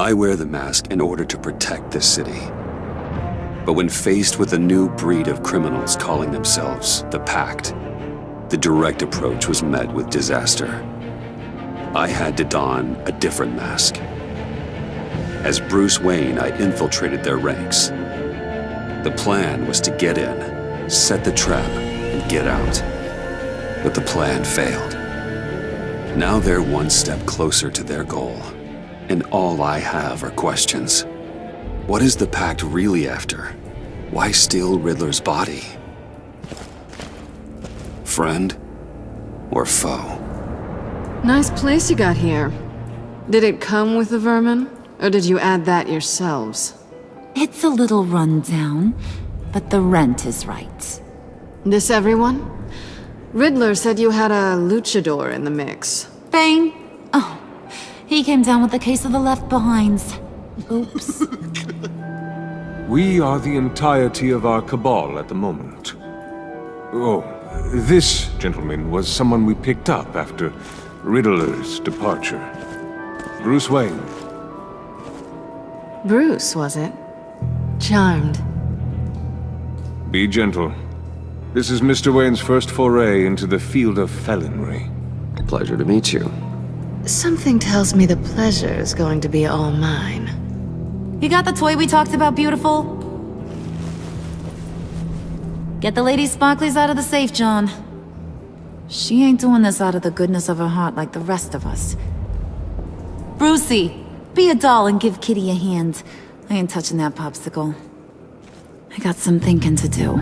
I wear the mask in order to protect this city. But when faced with a new breed of criminals calling themselves the Pact, the direct approach was met with disaster. I had to don a different mask. As Bruce Wayne, I infiltrated their ranks. The plan was to get in, set the trap, and get out. But the plan failed. Now they're one step closer to their goal. And all I have are questions. What is the Pact really after? Why steal Riddler's body? Friend or foe? Nice place you got here. Did it come with the vermin? Or did you add that yourselves? It's a little rundown, but the rent is right. This everyone? Riddler said you had a luchador in the mix. Bane? Oh, he came down with the case of the left behinds. Oops. We are the entirety of our cabal at the moment. Oh, this gentleman was someone we picked up after Riddler's departure. Bruce Wayne. Bruce, was it? Charmed. Be gentle. This is Mr. Wayne's first foray into the field of felonry. Pleasure to meet you. Something tells me the pleasure is going to be all mine. You got the toy we talked about, beautiful? Get the lady sparklies out of the safe, John. She ain't doing this out of the goodness of her heart like the rest of us. Brucey, be a doll and give Kitty a hand. I ain't touching that popsicle. I got some thinking to do.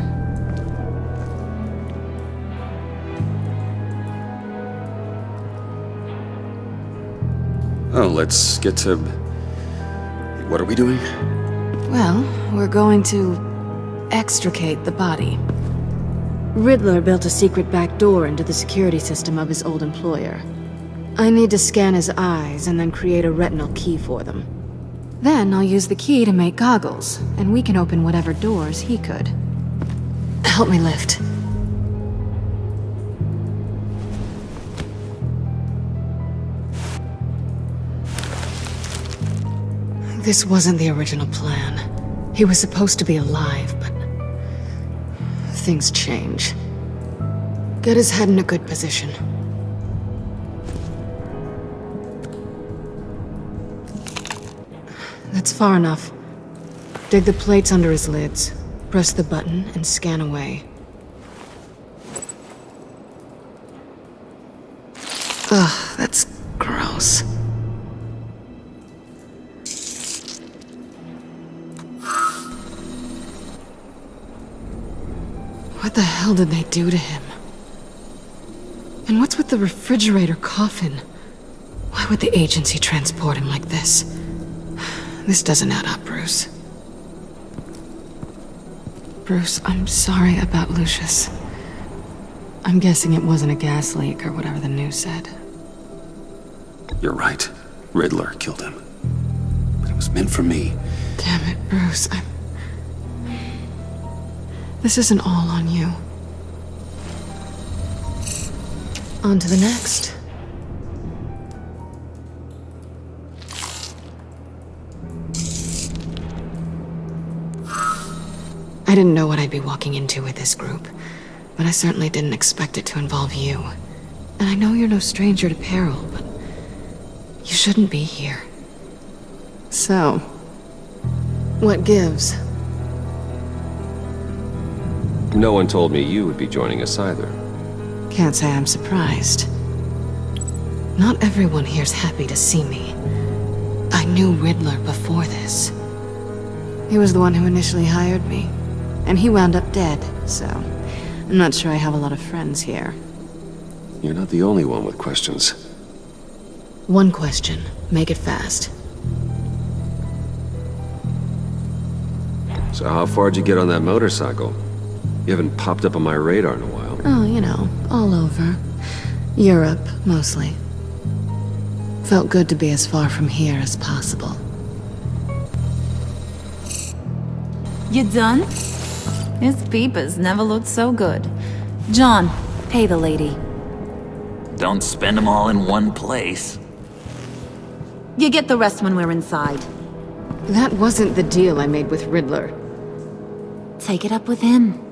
Oh, let's get to... What are we doing? Well, we're going to extricate the body. Riddler built a secret back door into the security system of his old employer. I need to scan his eyes and then create a retinal key for them. Then I'll use the key to make goggles, and we can open whatever doors he could. Help me lift. This wasn't the original plan. He was supposed to be alive, but... Things change. Get his head in a good position. That's far enough. Dig the plates under his lids. Press the button and scan away. Ugh, that's What the hell did they do to him? And what's with the refrigerator coffin? Why would the agency transport him like this? This doesn't add up, Bruce. Bruce, I'm sorry about Lucius. I'm guessing it wasn't a gas leak or whatever the news said. You're right. Riddler killed him. But it was meant for me. Damn it, Bruce. I'm... This isn't all on you. On to the next. I didn't know what I'd be walking into with this group, but I certainly didn't expect it to involve you. And I know you're no stranger to peril, but you shouldn't be here. So, what gives? No one told me you would be joining us either. Can't say I'm surprised. Not everyone here's happy to see me. I knew Riddler before this. He was the one who initially hired me. And he wound up dead, so... I'm not sure I have a lot of friends here. You're not the only one with questions. One question. Make it fast. So how far'd you get on that motorcycle? You haven't popped up on my radar in a while. Oh, you know, all over. Europe, mostly. Felt good to be as far from here as possible. You done? His peepers never looked so good. John, pay the lady. Don't spend them all in one place. You get the rest when we're inside. That wasn't the deal I made with Riddler. Take it up with him.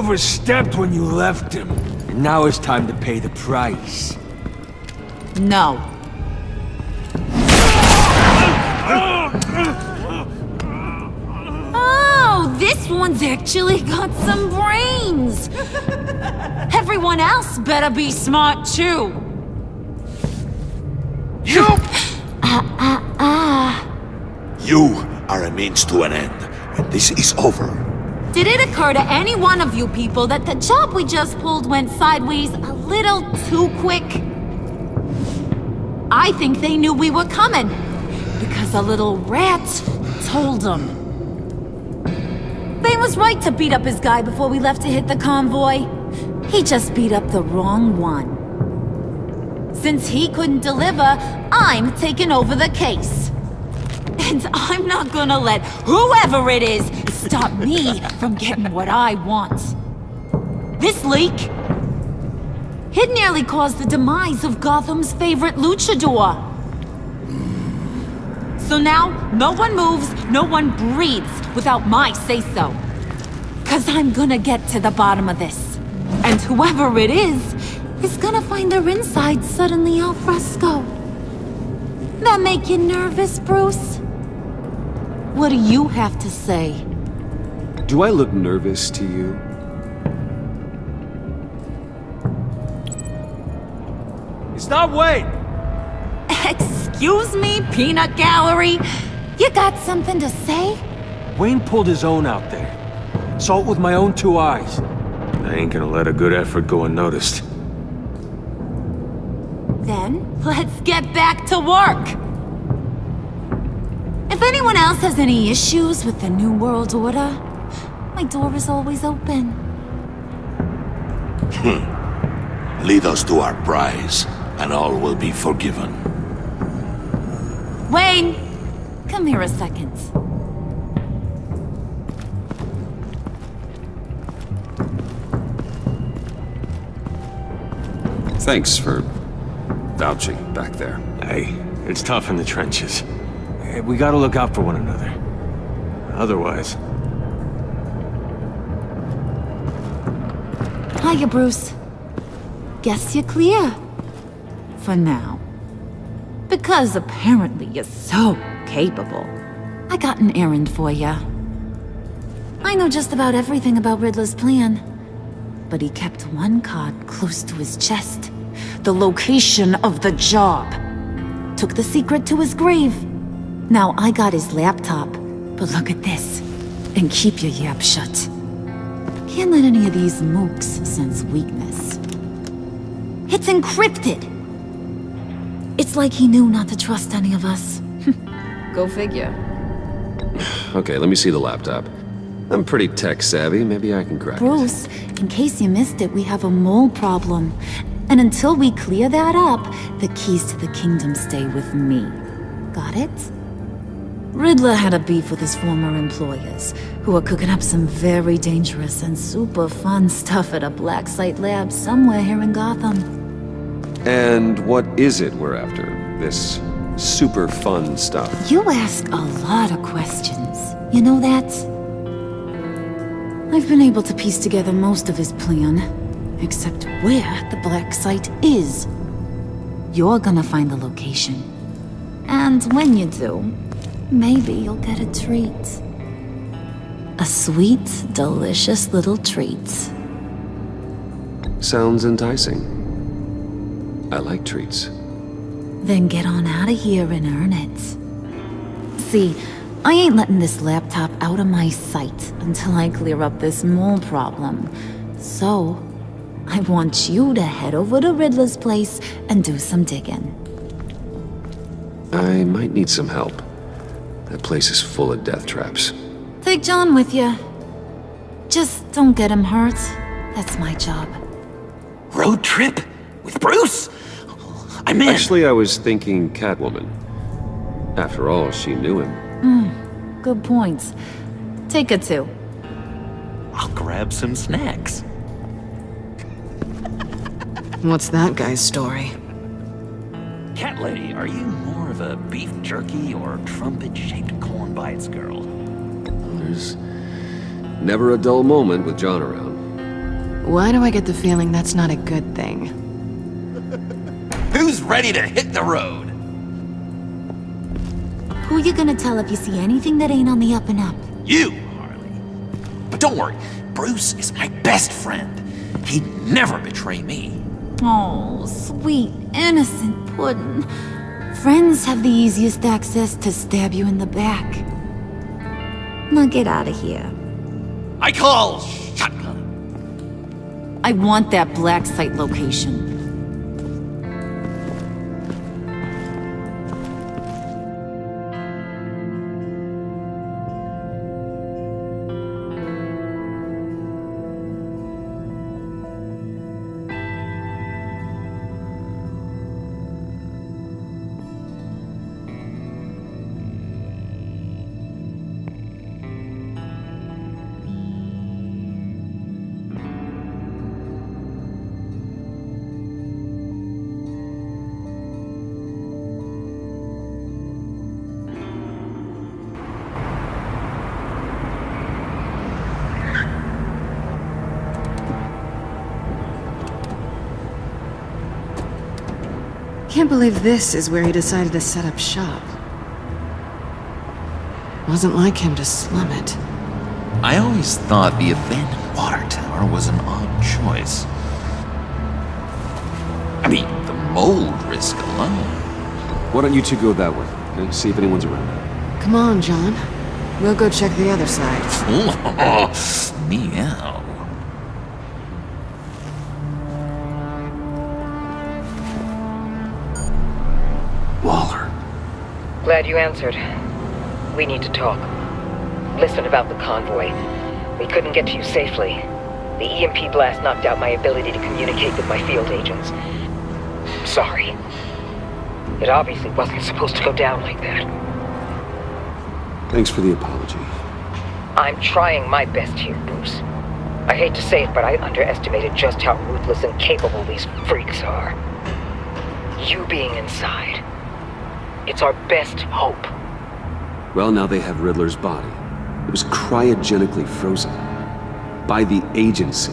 Overstepped when you left him. And now it's time to pay the price. No. Oh, this one's actually got some brains! Everyone else better be smart too! You! Ah, ah, ah. You are a means to an end. When this is over, Did it occur to any one of you people that the job we just pulled went sideways a little too quick? I think they knew we were coming, because a little rat told them. They was right to beat up his guy before we left to hit the convoy. He just beat up the wrong one. Since he couldn't deliver, I'm taking over the case. And I'm not gonna let whoever it is stop me from getting what I want. This leak, it nearly caused the demise of Gotham's favorite luchador. So now, no one moves, no one breathes without my say-so. Cause I'm gonna get to the bottom of this. And whoever it is, is gonna find their inside suddenly al fresco. That make you nervous, Bruce? What do you have to say? Do I look nervous to you? Stop wait! Excuse me, peanut gallery? You got something to say? Wayne pulled his own out there. Saw it with my own two eyes. I ain't gonna let a good effort go unnoticed. Then, let's get back to work! If anyone else has any issues with the New World Order, my door is always open. Hmm. lead us to our prize, and all will be forgiven. Wayne! Come here a second. Thanks for vouching back there. Hey, it's tough in the trenches. Hey, we gotta look out for one another. Otherwise, Hiya, Bruce. Guess you're clear. For now. Because apparently you're so capable. I got an errand for ya. I know just about everything about Riddler's plan. But he kept one card close to his chest. The location of the job. Took the secret to his grave. Now I got his laptop. But look at this. And keep your yap shut. Can't let any of these mooks sense weakness. It's encrypted! It's like he knew not to trust any of us. Go figure. Okay, let me see the laptop. I'm pretty tech savvy. Maybe I can crack it. Bruce, in case you missed it, we have a mole problem. And until we clear that up, the keys to the kingdom stay with me. Got it? Riddler had a beef with his former employers, who are cooking up some very dangerous and super fun stuff at a black site lab somewhere here in Gotham. And what is it we're after? This super fun stuff. You ask a lot of questions. You know that? I've been able to piece together most of his plan, except where the black site is. You're gonna find the location. And when you do, maybe you'll get a treat. A sweet, delicious little treat. Sounds enticing. I like treats. Then get on out of here and earn it. See, I ain't letting this laptop out of my sight until I clear up this mole problem. So, I want you to head over to Riddler's place and do some digging. I might need some help. That place is full of death traps. Take John with you. Just don't get him hurt. That's my job. Road trip? With Bruce? I'm in. Actually, I was thinking Catwoman. After all, she knew him. Hmm, good points. Take a two. I'll grab some snacks. What's that guy's story? Cat lady, are you more of a beef jerky or trumpet-shaped corn bites girl? There's never a dull moment with John around. Why do I get the feeling that's not a good thing? Who's ready to hit the road? Who you gonna tell if you see anything that ain't on the up and up? You, Harley. But don't worry, Bruce is my best friend. He'd never betray me. Oh, sweet, innocent puddin'. Friends have the easiest access to stab you in the back. Now get out of here. I call shotgun. I want that black site location. Believe this is where he decided to set up shop. Wasn't like him to slum it. I always thought the abandoned water tower was an odd choice. I mean, the mold risk alone. Why don't you two go that way? Okay? See if anyone's around. Come on, John. We'll go check the other side. Meow. Glad you answered. We need to talk. Listen about the convoy. We couldn't get to you safely. The EMP blast knocked out my ability to communicate with my field agents. Sorry. It obviously wasn't supposed to go down like that. Thanks for the apology. I'm trying my best here, Bruce. I hate to say it, but I underestimated just how ruthless and capable these freaks are. You being inside. It's our best hope. Well, now they have Riddler's body. It was cryogenically frozen. By the agency.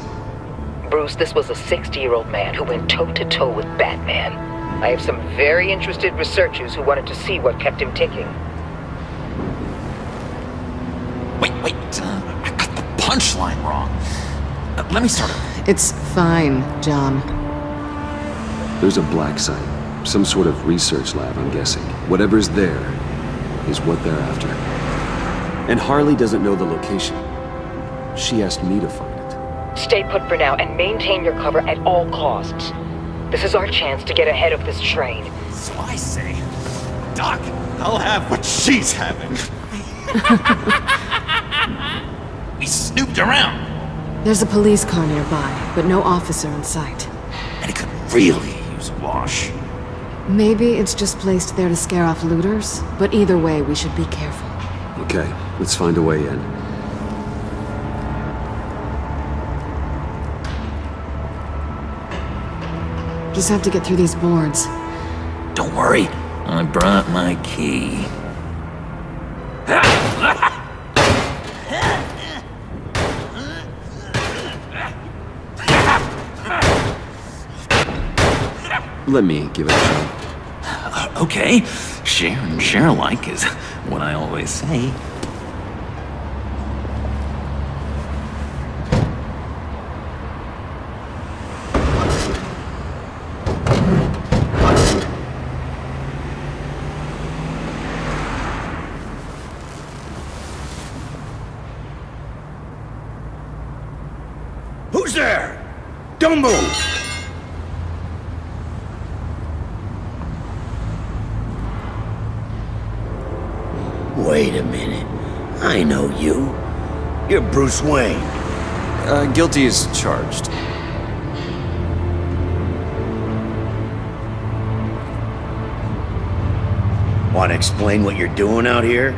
Bruce, this was a 60-year-old man who went toe-to-toe with Batman. I have some very interested researchers who wanted to see what kept him ticking. Wait, wait. Uh, I got the punchline wrong. Uh, let me start over. It's fine, John. There's a black site. Some sort of research lab, I'm guessing. Whatever's there is what they're after. And Harley doesn't know the location. She asked me to find it. Stay put for now and maintain your cover at all costs. This is our chance to get ahead of this train. So I say, Doc, I'll have what she's having. we snooped around. There's a police car nearby, but no officer in sight. And it could really use a wash. Maybe it's just placed there to scare off looters, but either way, we should be careful. Okay, let's find a way in. Just have to get through these boards. Don't worry, I brought my key. Let me give it a shot. Okay, share and share alike is what I always say. Who's there? Don't move! Wait a minute. I know you. Wayne. Uh, guilty is charged. Want to explain what you're doing out here?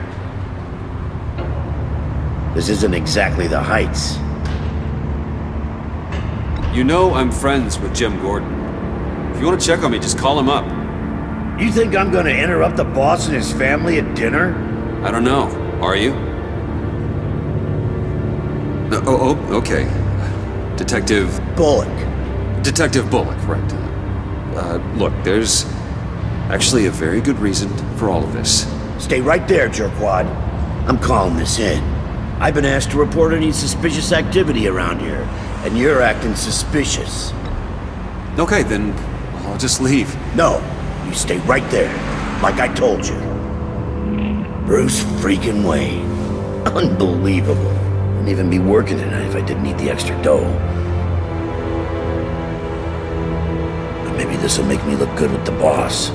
This isn't exactly the Heights. You know I'm friends with Jim Gordon. If you want to check on me, just call him up. You think I'm gonna interrupt the boss and his family at dinner? I don't know. Are you? Oh, oh, okay. Detective... Bullock. Detective Bullock, right. Uh, look, there's actually a very good reason for all of this. Stay right there, jerkwad. I'm calling this in. I've been asked to report any suspicious activity around here, and you're acting suspicious. Okay, then I'll just leave. No, you stay right there, like I told you. Bruce freaking Wayne. Unbelievable. I wouldn't even be working tonight if I didn't need the extra dough. But maybe this'll make me look good with the boss.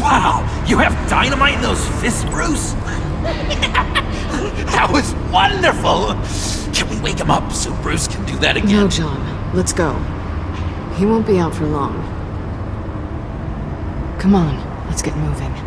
Wow! You have dynamite in those fists, Bruce? that was wonderful! Can we wake him up so Bruce can do that again? No, John. Let's go. He won't be out for long. Come on, let's get moving.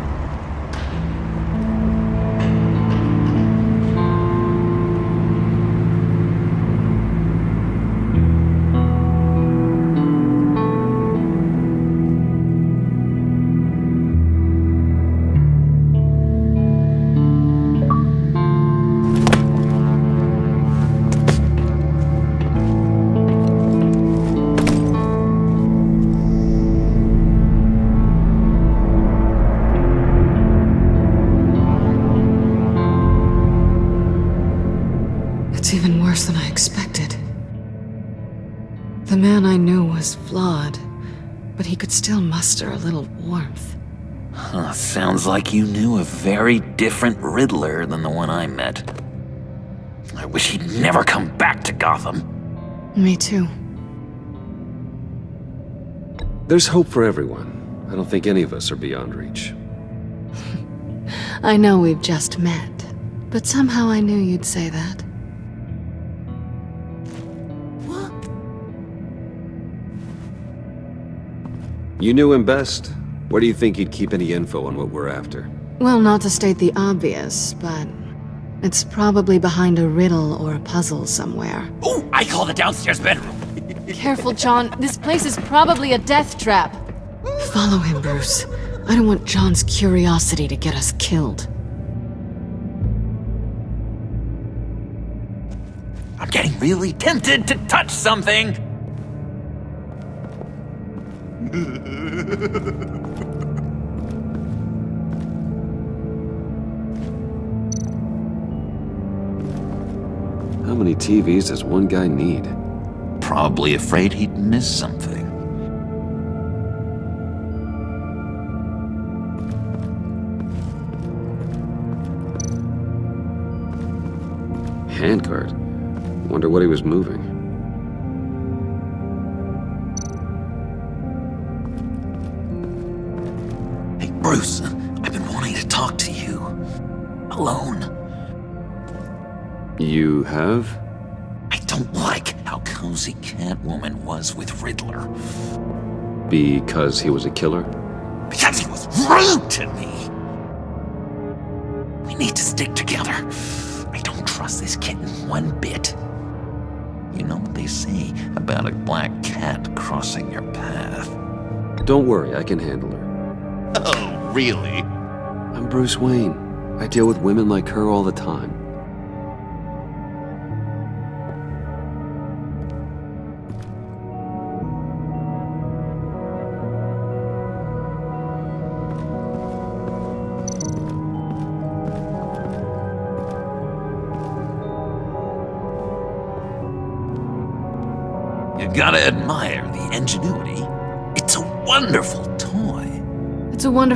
The man I knew was flawed, but he could still muster a little warmth. Huh, sounds like you knew a very different Riddler than the one I met. I wish he'd never come back to Gotham. Me too. There's hope for everyone. I don't think any of us are beyond reach. I know we've just met, but somehow I knew you'd say that. You knew him best. Where do you think he'd keep any info on what we're after? Well, not to state the obvious, but it's probably behind a riddle or a puzzle somewhere. Oh, I call the downstairs bedroom. Careful, John. This place is probably a death trap. Follow him, Bruce. I don't want John's curiosity to get us killed. I'm getting really tempted to touch something. How many TVs does one guy need? Probably afraid he'd miss something. Handcart. Wonder what he was moving. Have? I don't like how cozy Catwoman was with Riddler. Because he was a killer? Because he was rude to me! We need to stick together. I don't trust this kitten one bit. You know what they say about a black cat crossing your path? Don't worry, I can handle her. Oh, really? I'm Bruce Wayne. I deal with women like her all the time.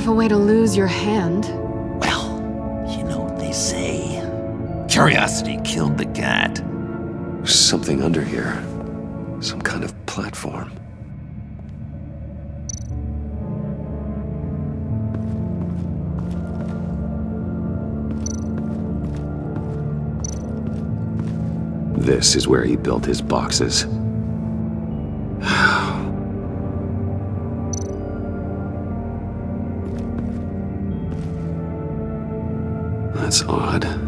Wonderful way to lose your hand. Well, you know what they say. Curiosity killed the cat. There's something under here. Some kind of platform. This is where he built his boxes. That's odd.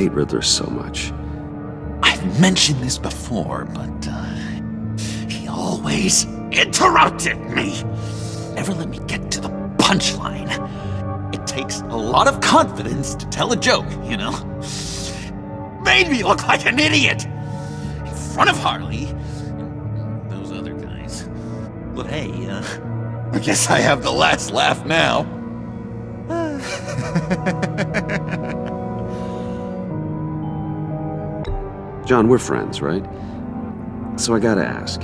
Hate Riddler so much? I've mentioned this before, but uh, he always interrupted me. Never let me get to the punchline. It takes a lot of confidence to tell a joke, you know? Made me look like an idiot in front of Harley and those other guys. But hey, uh, I guess I have the last laugh now. John, we're friends, right? So I gotta ask,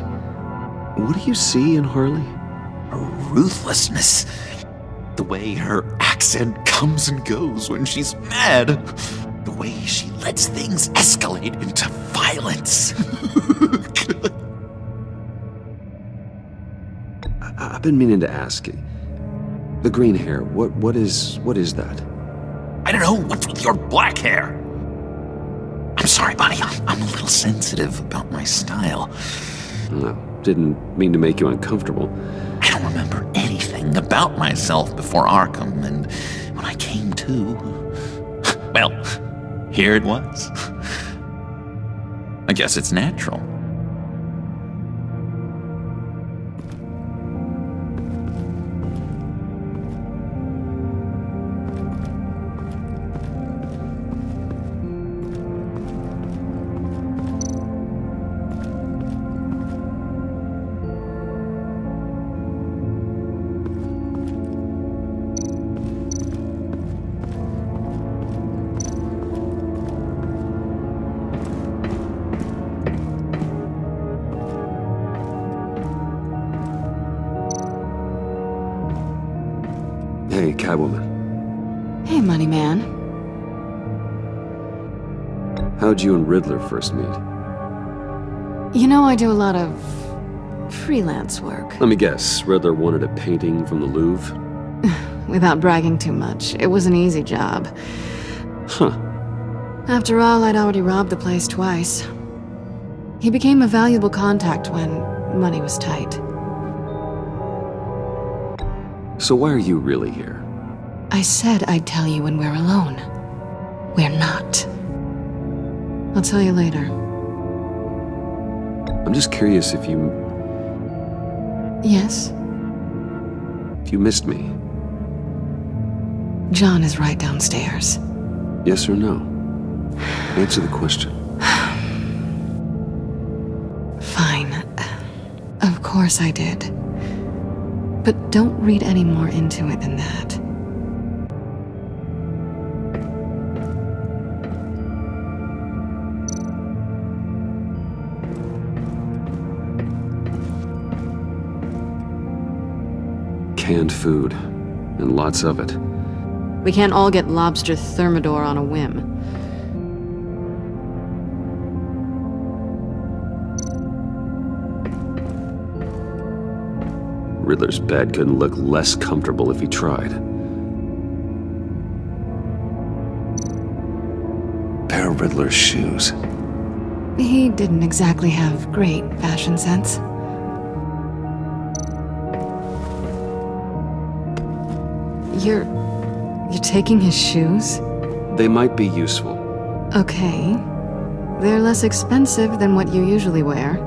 what do you see in Harley? Her ruthlessness. The way her accent comes and goes when she's mad. The way she lets things escalate into violence. I've been meaning to ask. The green hair, what what is what is that? I don't know what's with your black hair. I'm sorry, buddy. I'm, a little sensitive about my style. No, didn't mean to make you uncomfortable. I don't remember anything about myself before Arkham, and when I came to, well, here it was. I guess it's natural. Riddler first meet? You know I do a lot of freelance work. Let me guess, Riddler wanted a painting from the Louvre? Without bragging too much, it was an easy job. Huh. After all, I'd already robbed the place twice. He became a valuable contact when money was tight. So why are you really here? I said I'd tell you when we're alone. We're not. I'll tell you later. I'm just curious if you Yes? if you missed me. John is right downstairs. Yes or no? Answer the question. Fine. Of course I did. But don't read any more into it than that. Canned food, and lots of it. We can't all get lobster thermidor on a whim. Riddler's bed couldn't look less comfortable if he tried. Pair of Riddler's shoes. He didn't exactly have great fashion sense. You're... you're taking his shoes? They might be useful. Okay. They're less expensive than what you usually wear.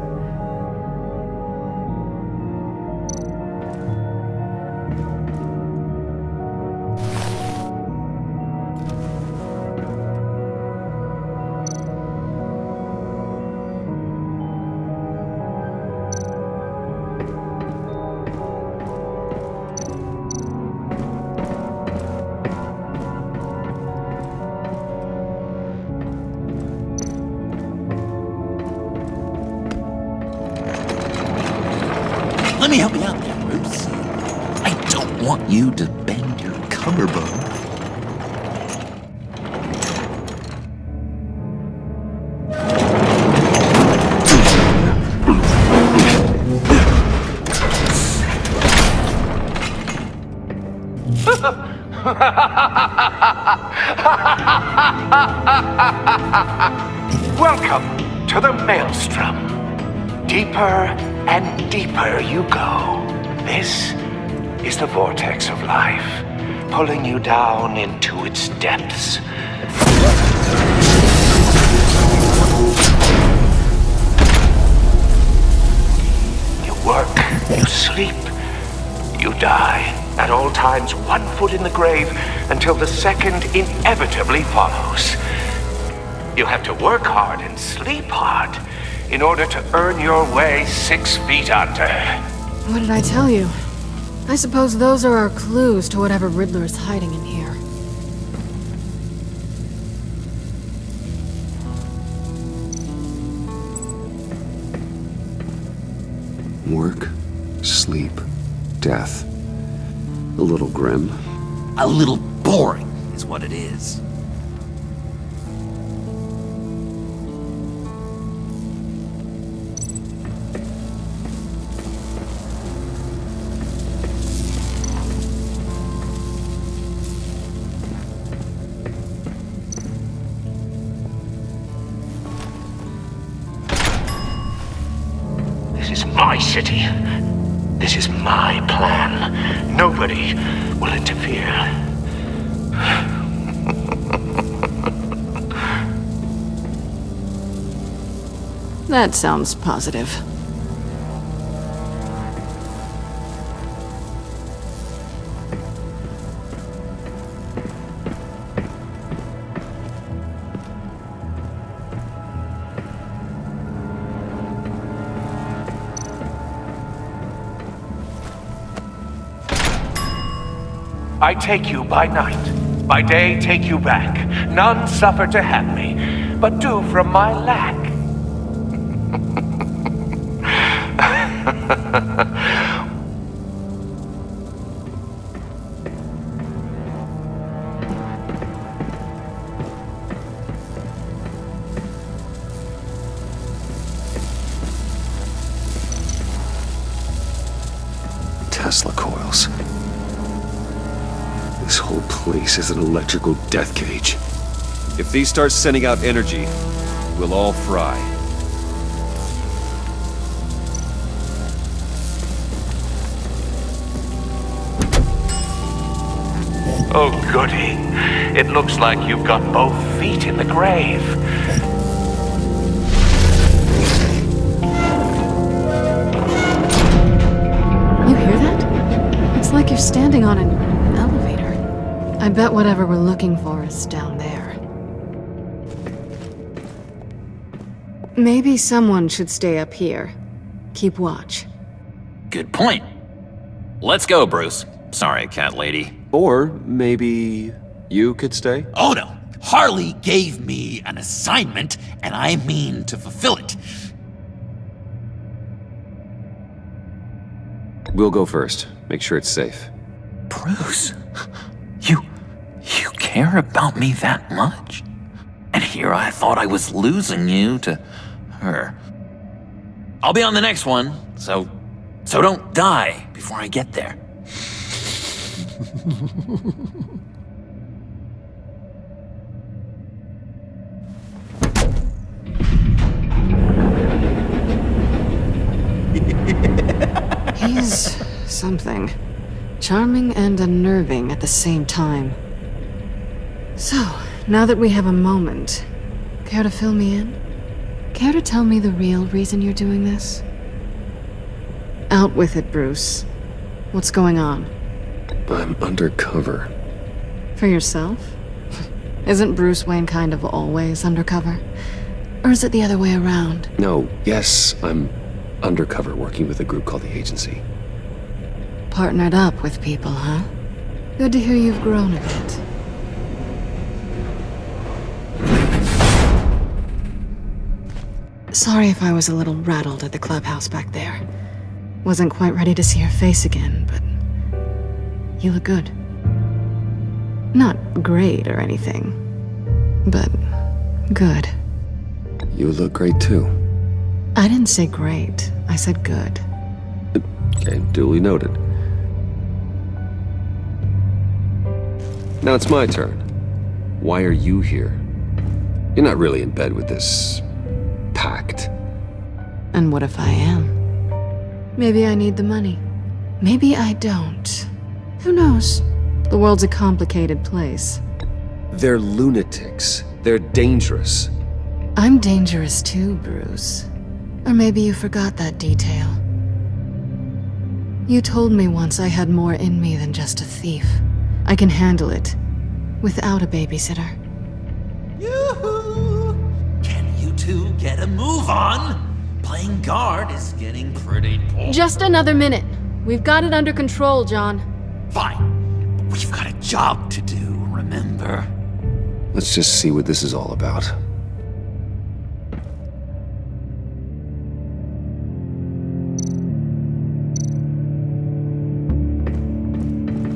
In order to earn your way six feet under. What did I tell you? I suppose those are our clues to whatever Riddler is hiding in here. Work, sleep, death. A little grim. A little boring is what it is. That sounds positive. I take you by night. By day, take you back. None suffer to have me, but do from my lack. Death cage. If these start sending out energy, we'll all fry. Oh, goody. It looks like you've got both feet in the grave. You hear that? It's like you're standing on an elevator. I bet whatever we're looking for is down there. Maybe someone should stay up here. Keep watch. Good point. Let's go, Bruce. Sorry, cat lady. Or maybe you could stay? Oh no! Harley gave me an assignment, and I mean to fulfill it. We'll go first. Make sure it's safe. Bruce, you. you care about me that much? And here I thought I was losing you to her. I'll be on the next one, so. so don't die before I get there. He's something. Charming and unnerving at the same time. So, now that we have a moment, care to fill me in? Care to tell me the real reason you're doing this? Out with it, Bruce. What's going on? I'm undercover. For yourself? Isn't Bruce Wayne kind of always undercover? Or is it the other way around? No, yes, I'm undercover working with a group called the Agency. Partnered up with people, huh? Good to hear you've grown a bit. Sorry if I was a little rattled at the clubhouse back there. Wasn't quite ready to see your face again, but you look good. Not great or anything, but good. You look great too. I didn't say great, I said good. Okay, duly noted. Now it's my turn. Why are you here? You're not really in bed with this... pact. And what if I am? Maybe I need the money. Maybe I don't. Who knows? The world's a complicated place. They're lunatics. They're dangerous. I'm dangerous too, Bruce. Or maybe you forgot that detail. You told me once I had more in me than just a thief. I can handle it. Without a babysitter. Two get a move on? Playing guard is getting pretty boring. Just another minute. We've got it under control, John. Fine. But we've got a job to do, remember? Let's just see what this is all about.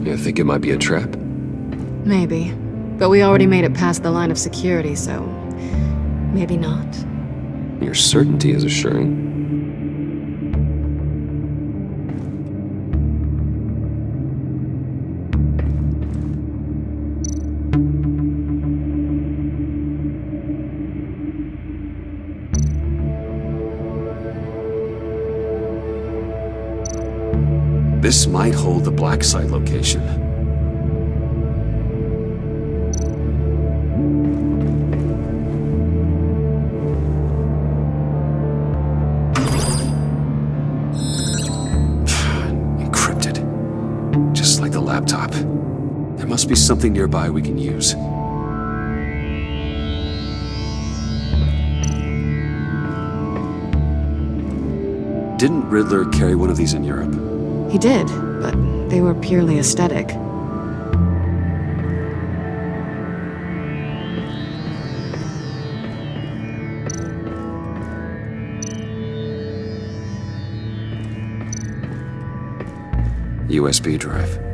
You think it might be a trap? Maybe. But we already made it past the line of security, so... Maybe not. Your certainty is assuring. This might hold the black site location. Must be something nearby we can use. Didn't Riddler carry one of these in Europe? He did, but they were purely aesthetic. USB drive.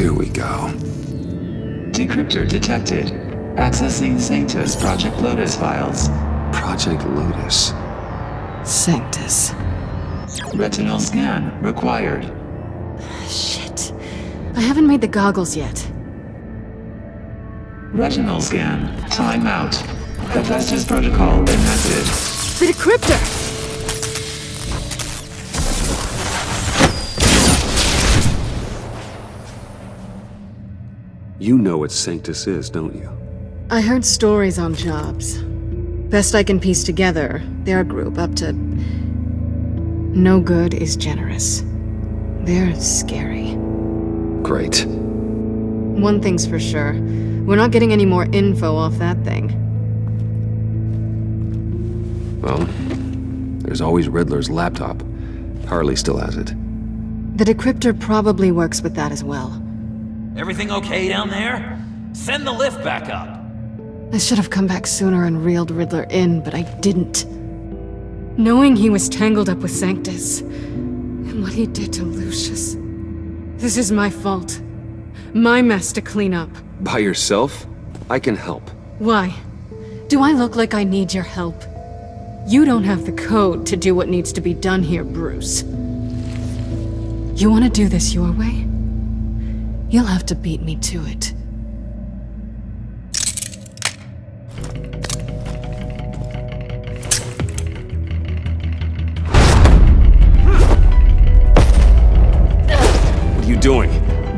Here we go. Decryptor detected. Accessing Sanctus Project Lotus files. Project Lotus. Sanctus. Retinal scan required. Shit. I haven't made the goggles yet. Retinal scan. Timeout. Hephaestus protocol enacted. The decryptor! You know what Sanctus is, don't you? I heard stories on jobs. Best I can piece together, they're a group up to... No good is generous. They're scary. Great. One thing's for sure. We're not getting any more info off that thing. Well, there's always Riddler's laptop. Harley still has it. The decryptor probably works with that as well. Everything okay down there? Send the lift back up. I should have come back sooner and reeled Riddler in, but I didn't. Knowing he was tangled up with Sanctus, and what he did to Lucius. This is my fault. My mess to clean up. By yourself? I can help. Why? Do I look like I need your help? You don't have the code to do what needs to be done here, Bruce. You want to do this your way? You'll have to beat me to it. What are you doing?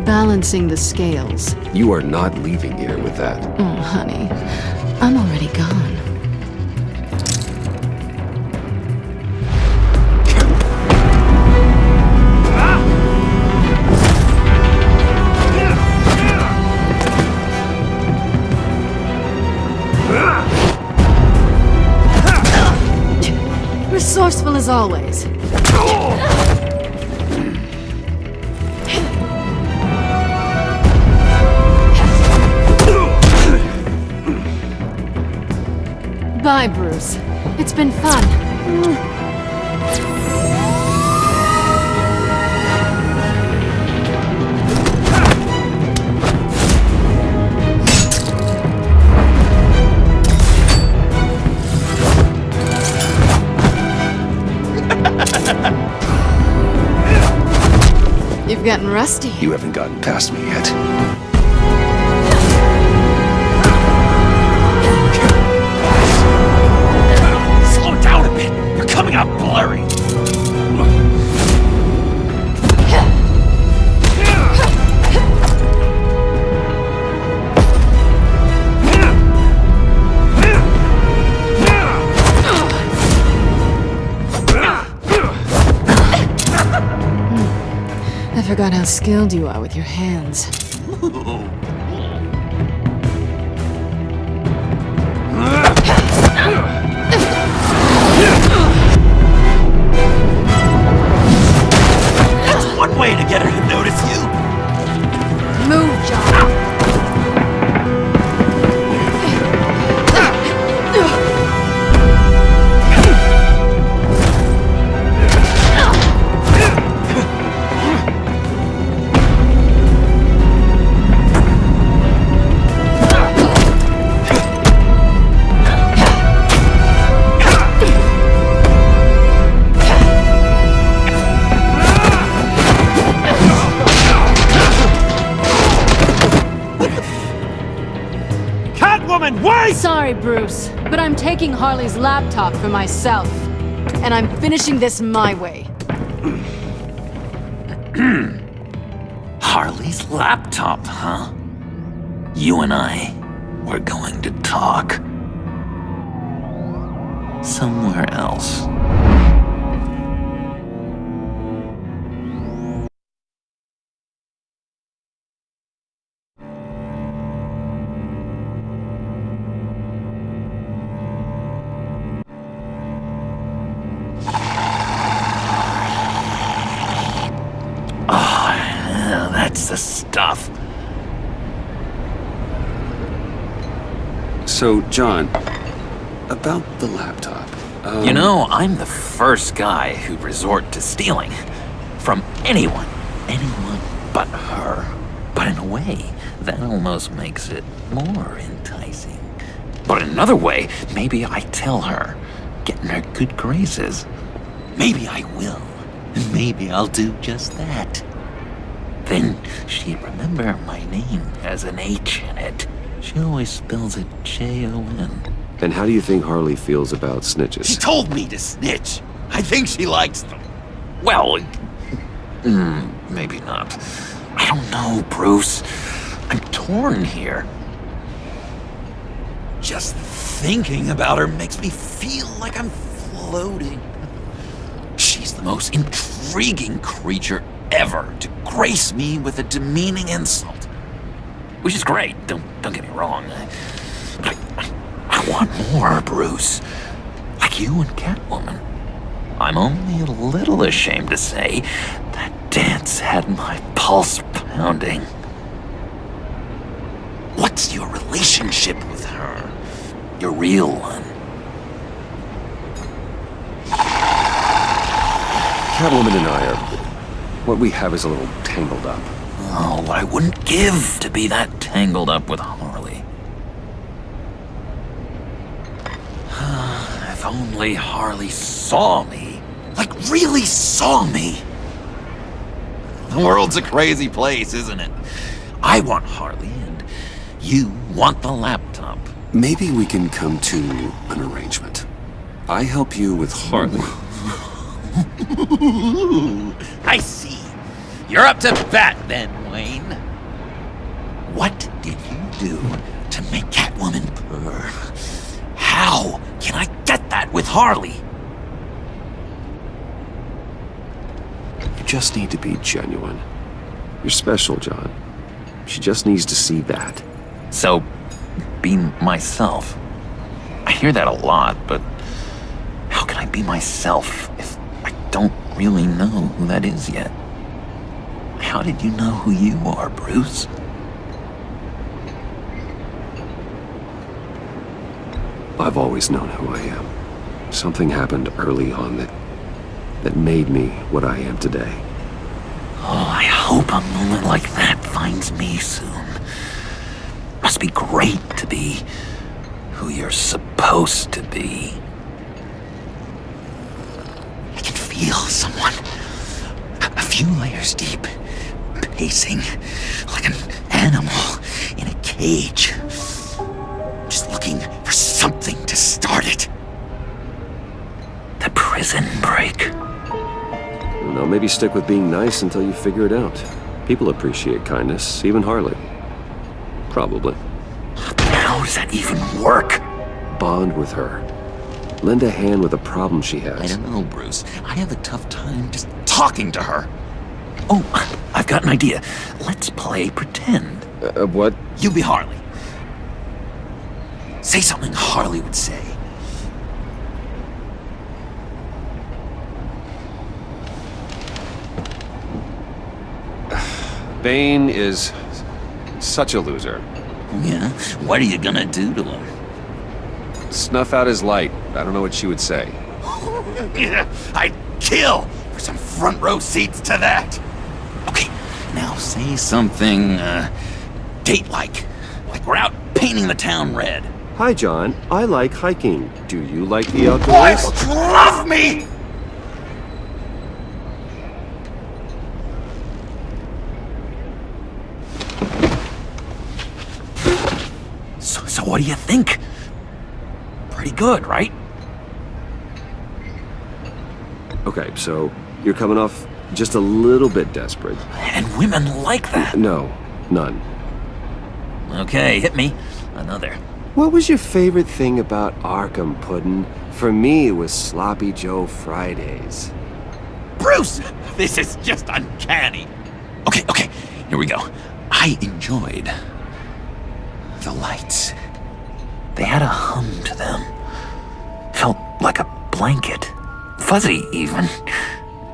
Balancing the scales. You are not leaving here with that. Oh, honey. I'm already gone. as always. Bye, Bruce. It's been fun. Rusty. You haven't gotten past me yet. How skilled you are with your hands. That's one way to get her taking Harley's laptop for myself. And I'm finishing this my way. Harley's laptop, huh? You and I, we're going to talk. Somewhere else. John, about the laptop. Um, You know, I'm the first guy who'd resort to stealing. From anyone. Anyone but her. But in a way, that almost makes it more enticing. But another way, maybe I tell her, get in her good graces. Maybe I will. And maybe I'll do just that. Then she'd remember my name has an H in it. She always spells it J-O-N. And how do you think Harley feels about snitches? She told me to snitch. I think she likes them. Well, mm, maybe not. I don't know, Bruce. I'm torn here. Just thinking about her makes me feel like I'm floating. She's the most intriguing creature ever to grace me with a demeaning insult. Which is great, don't, don't get me wrong. I, I, want more, Bruce. Like you and Catwoman. I'm only a little ashamed to say that dance had my pulse pounding. What's your relationship with her? Your real one? Catwoman and I are. What we have is a little tangled up. Oh, what I wouldn't give to be that tangled up with Harley. if only Harley saw me. Like, really saw me. The world's a crazy place, isn't it? I want Harley, and you want the laptop. Maybe we can come to an arrangement. I help you with Harley. I see. You're up to bat then, Wayne. What did you do to make Catwoman purr? How can I get that with Harley? You just need to be genuine. You're special, John. She just needs to see that. So, be myself. I hear that a lot, but how can I be myself if I don't really know who that is yet? How did you know who you are, Bruce? I've always known who I am. Something happened early on that... that made me what I am today. Oh, I hope a moment like that finds me soon. Must be great to be who you're supposed to be. I can feel someone a few layers deep, pacing like an animal in a cage. Just looking for something to start it. The prison break. No, maybe stick with being nice until you figure it out. People appreciate kindness, even Harley. Probably. How does that even work? Bond with her. Lend a hand with a problem she has. I don't know, Bruce. I have a tough time just talking to her. Oh, I've got an idea. Let's play pretend. Uh, what? You be Harley. Say something Harley would say. Bane is such a loser. Yeah? What are you gonna do to him? Snuff out his light. I don't know what she would say. I'd kill for some front row seats to that. Now say something, uh, date-like. Like we're out painting the town red. Hi, John. I like hiking. Do you like the outdoors? Boys, love me! So, so what do you think? Pretty good, right? Okay, so you're coming off just a little bit desperate. And women like that. No, none. Okay, hit me. Another. What was your favorite thing about Arkham, Puddin'? For me, it was Sloppy Joe Fridays. Bruce! This is just uncanny. Okay, okay, here we go. I enjoyed the lights. They had a hum to them. Felt like a blanket. Fuzzy, even.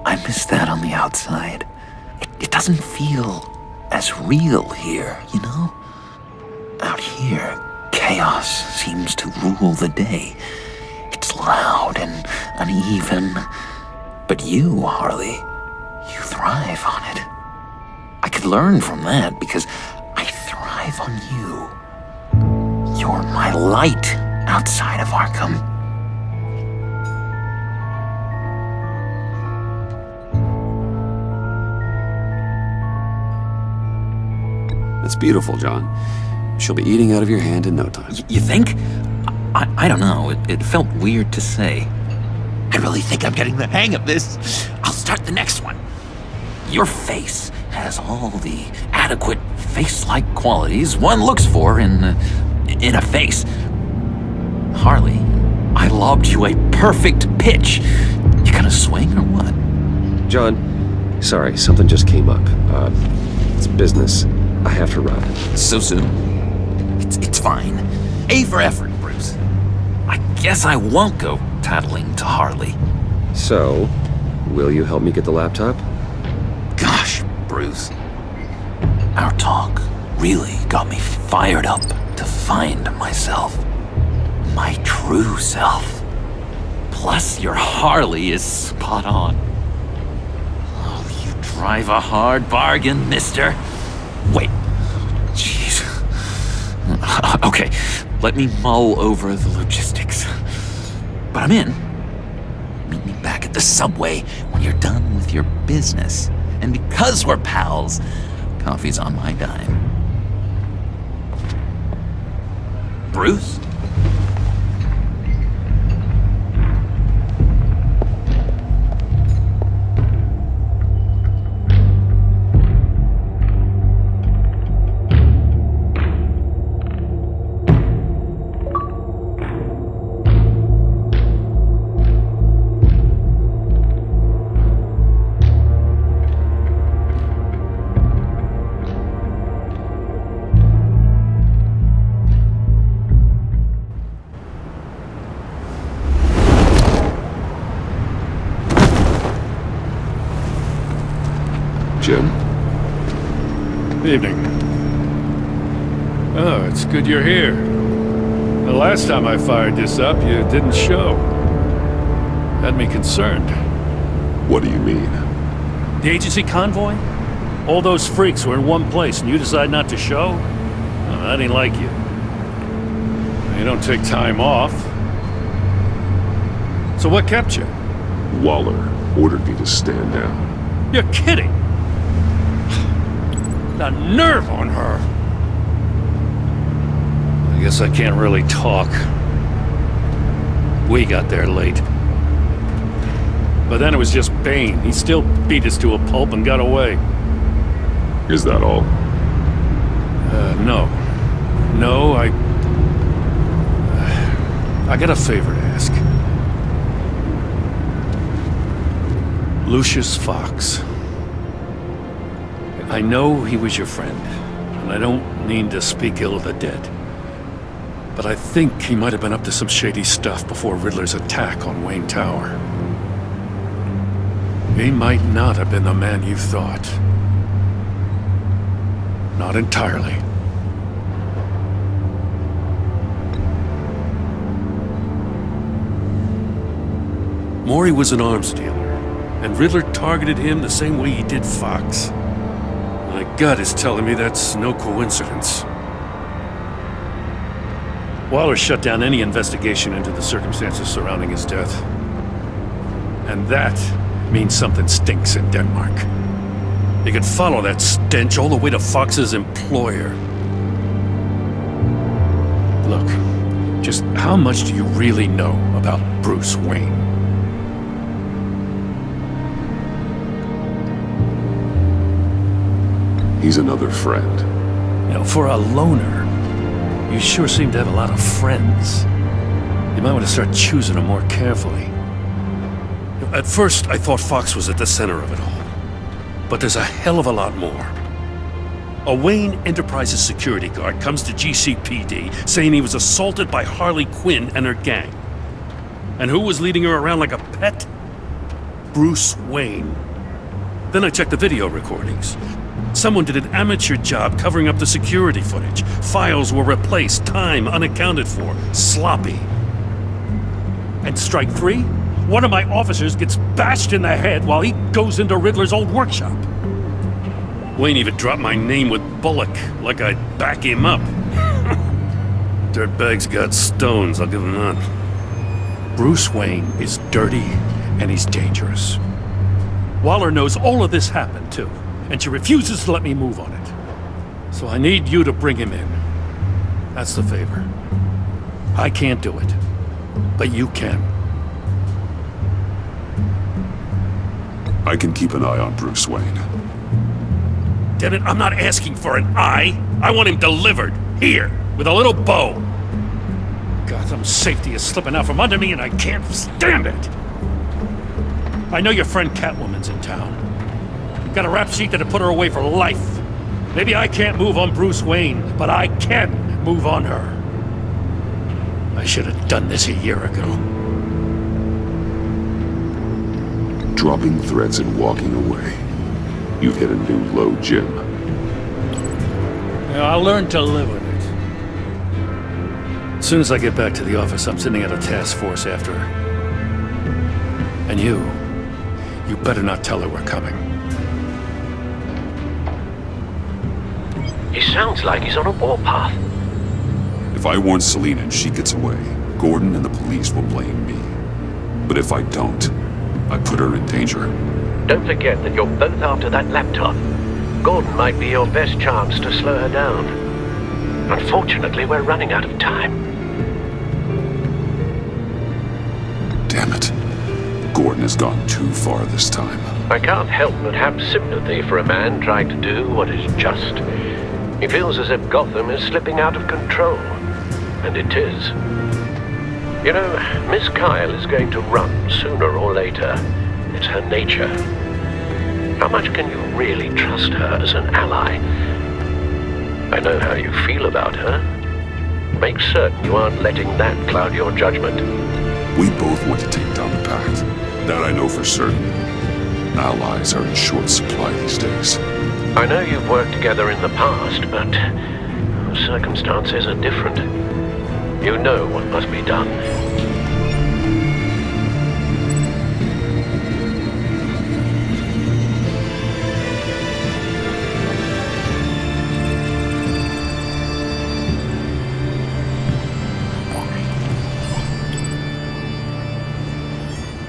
I miss that on the outside. It, it doesn't feel as real here, you know? Out here, chaos seems to rule the day. It's loud and uneven. But you, Harley, you thrive on it. I could learn from that because I thrive on you. You're my light outside of Arkham. That's beautiful, John. She'll be eating out of your hand in no time. Y- you think? I, I don't know. It, it felt weird to say. I really think I'm getting the hang of this. I'll start the next one. Your face has all the adequate face-like qualities one looks for in in a face. Harley, I lobbed you a perfect pitch. You gonna swing or what? John, sorry, something just came up. Uh, it's business. I have to run. So soon? It's, it's fine. A for effort, Bruce. I guess I won't go tattling to Harley. So, will you help me get the laptop? Gosh, Bruce. Our talk really got me fired up to find myself. My true self. Plus, your Harley is spot on. Oh, you drive a hard bargain, mister. Wait. Okay, let me mull over the logistics. But I'm in. Meet me back at the subway when you're done with your business. And because we're pals, coffee's on my dime. Bruce? Time I fired this up, you didn't show. Had me concerned. What do you mean? The agency convoy? All those freaks were in one place and you decide not to show? Oh, that ain't like you. You don't take time off. So what kept you? Waller ordered me to stand down. You're kidding! The nerve on her! I guess I can't really talk. We got there late. But then it was just Bane. He still beat us to a pulp and got away. Is that all? Uh, no. No, I... I got a favor to ask. Lucius Fox. I know he was your friend, and I don't mean to speak ill of the dead. But I think he might have been up to some shady stuff before Riddler's attack on Wayne Tower. He might not have been the man you thought. Not entirely. Mori was an arms dealer, and Riddler targeted him the same way he did Fox. My gut is telling me that's no coincidence. Waller shut down any investigation into the circumstances surrounding his death. And that means something stinks in Denmark. You could follow that stench all the way to Fox's employer. Look, just how much do you really know about Bruce Wayne? He's another friend. You know, for a loner, you sure seem to have a lot of friends. You might want to start choosing them more carefully. At first, I thought Fox was at the center of it all. But there's a hell of a lot more. A Wayne Enterprises security guard comes to GCPD saying he was assaulted by Harley Quinn and her gang. And who was leading her around like a pet? Bruce Wayne. Then I checked the video recordings. Someone did an amateur job covering up the security footage. Files were replaced, time unaccounted for, sloppy. And strike three? One of my officers gets bashed in the head while he goes into Riddler's old workshop. Wayne even dropped my name with Bullock, like I'd back him up. Dirtbag's got stones, I'll give him that. Bruce Wayne is dirty and he's dangerous. Waller knows all of this happened, too, and she refuses to let me move on it. So I need you to bring him in. That's the favor. I can't do it, but you can. I can keep an eye on Bruce Wayne. Damn it, I'm not asking for an eye. I want him delivered. Here, with a little bow. Gotham's safety is slipping out from under me and I can't stand it. I know your friend Catwoman's in town. Got a rap sheet that'll put her away for life. Maybe I can't move on Bruce Wayne, but I can move on her. I should have done this a year ago. Dropping threats and walking away. You've hit a new low, Jim. Yeah, I'll learn to live with it. As soon as I get back to the office, I'm sending out a task force after her. And you, you better not tell her we're coming. He sounds like he's on a warpath. If I warn Selina and she gets away, Gordon and the police will blame me. But if I don't, I put her in danger. Don't forget that you're both after that laptop. Gordon might be your best chance to slow her down. Unfortunately, we're running out of time. Damn it. Gordon has gone too far this time. I can't help but have sympathy for a man trying to do what is just. He feels as if Gotham is slipping out of control. And it is. You know, Miss Kyle is going to run sooner or later. It's her nature. How much can you really trust her as an ally? I know how you feel about her. Make certain you aren't letting that cloud your judgment. We both want to take down the Pact. That I know for certain. Allies are in short supply these days. I know you've worked together in the past, but circumstances are different. You know what must be done.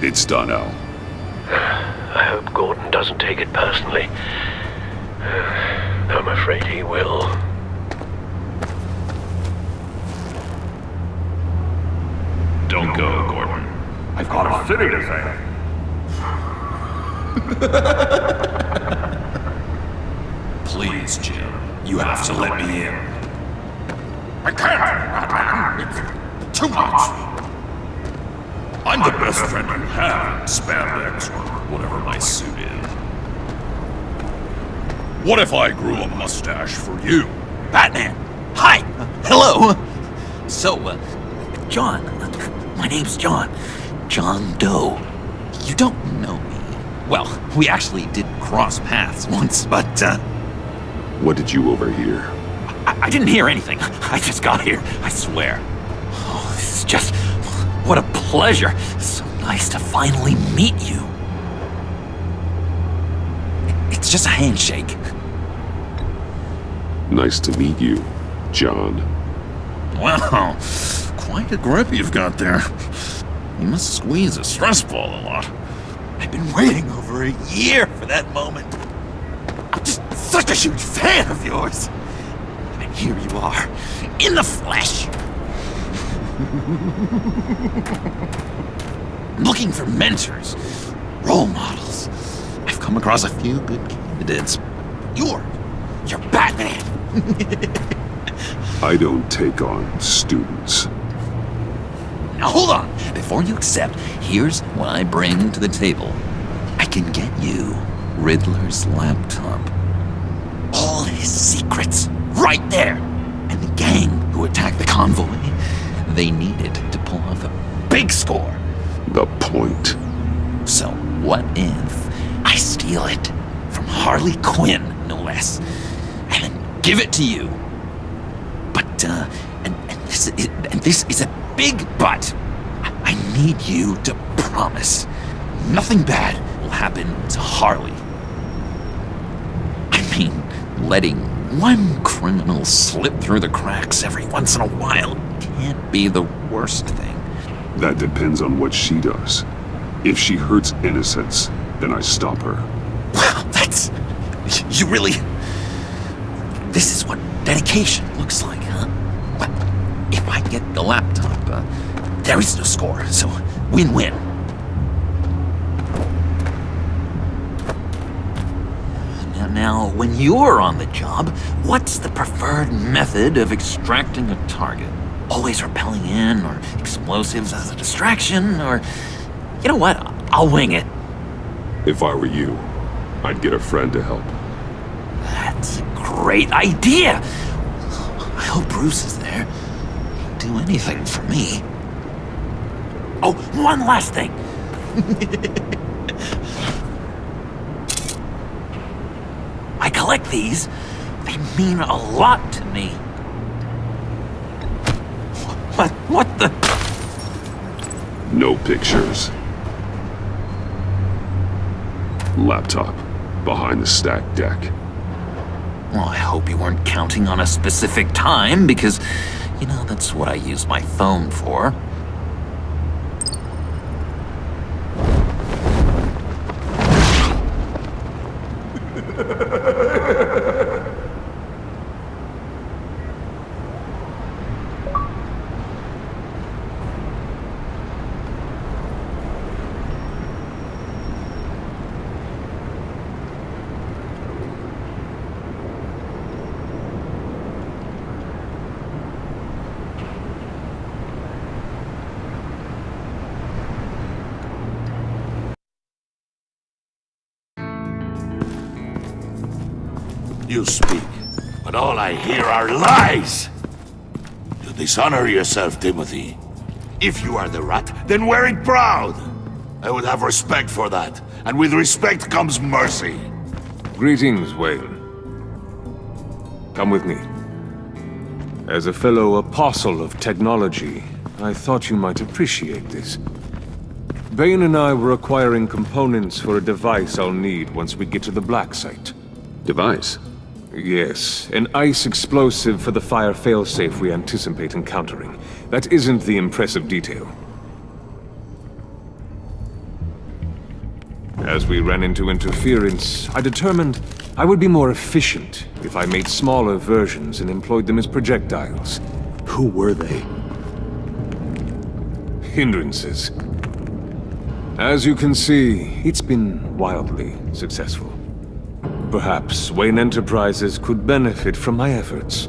It's done, Al. I hope Gordon doesn't take it personally. I'm afraid he will. Don't go, Gordon. I've got a city to save. Please, Jim. You have to let me in. I can't! It's too much! I'm the best friend you have, spandex, or whatever my suit. What if I grew a mustache for you? Batman! Hi! Uh, hello! So, uh, John, my name's John. John Doe. You don't know me. Well, we actually did cross paths once, but, uh... What did you overhear? I, I didn't hear anything. I just got here, I swear. Oh, this is just... What a pleasure. So nice to finally meet you. It's just a handshake. Nice to meet you, John. Wow, quite a grip you've got there. You must squeeze a stress ball a lot. I've been waiting over a year for that moment. I'm just such a huge fan of yours. And here you are, in the flesh. Looking for mentors, role models. I've come across a few good candidates. You're, you're Batman. I don't take on students. Now hold on. Before you accept, here's what I bring to the table. I can get you Riddler's laptop. All his secrets, right there. And the gang who attacked the convoy, they needed to pull off a big score. The point. So what if I steal it from Harley Quinn, no less, and then give it to you? But, uh, and, and, this, is, and this is a big but. I need you to promise nothing bad will happen to Harley. I mean, letting one criminal slip through the cracks every once in a while can't be the worst thing. That depends on what she does. If she hurts innocents, then I stop her. Wow, that's... You really... This is what dedication looks like, huh? Well, if I get the laptop, uh, there is no score, so win-win. Now, now, when you're on the job, what's the preferred method of extracting a target? Always rappelling in, or explosives as a distraction, or... You know what? I'll wing it. If I were you, I'd get a friend to help. Great idea! I hope Bruce is there. He'd do anything for me. Oh, one last thing! I collect these. They mean a lot to me. What, what the? No pictures. Laptop. Behind the stack deck. Well, I hope you weren't counting on a specific time, because, you know, that's what I use my phone for. All I hear are lies! You dishonor yourself, Timothy. If you are the rat, then wear it proud! I would have respect for that, and with respect comes mercy. Greetings, Wayne. Come with me. As a fellow apostle of technology, I thought you might appreciate this. Bane and I were acquiring components for a device I'll need once we get to the Black Site. Device? Yes, an ice explosive for the fire failsafe we anticipate encountering. That isn't the impressive detail. As we ran into interference, I determined I would be more efficient if I made smaller versions and employed them as projectiles. Who were they? Hindrances. As you can see, it's been wildly successful. Perhaps Wayne Enterprises could benefit from my efforts.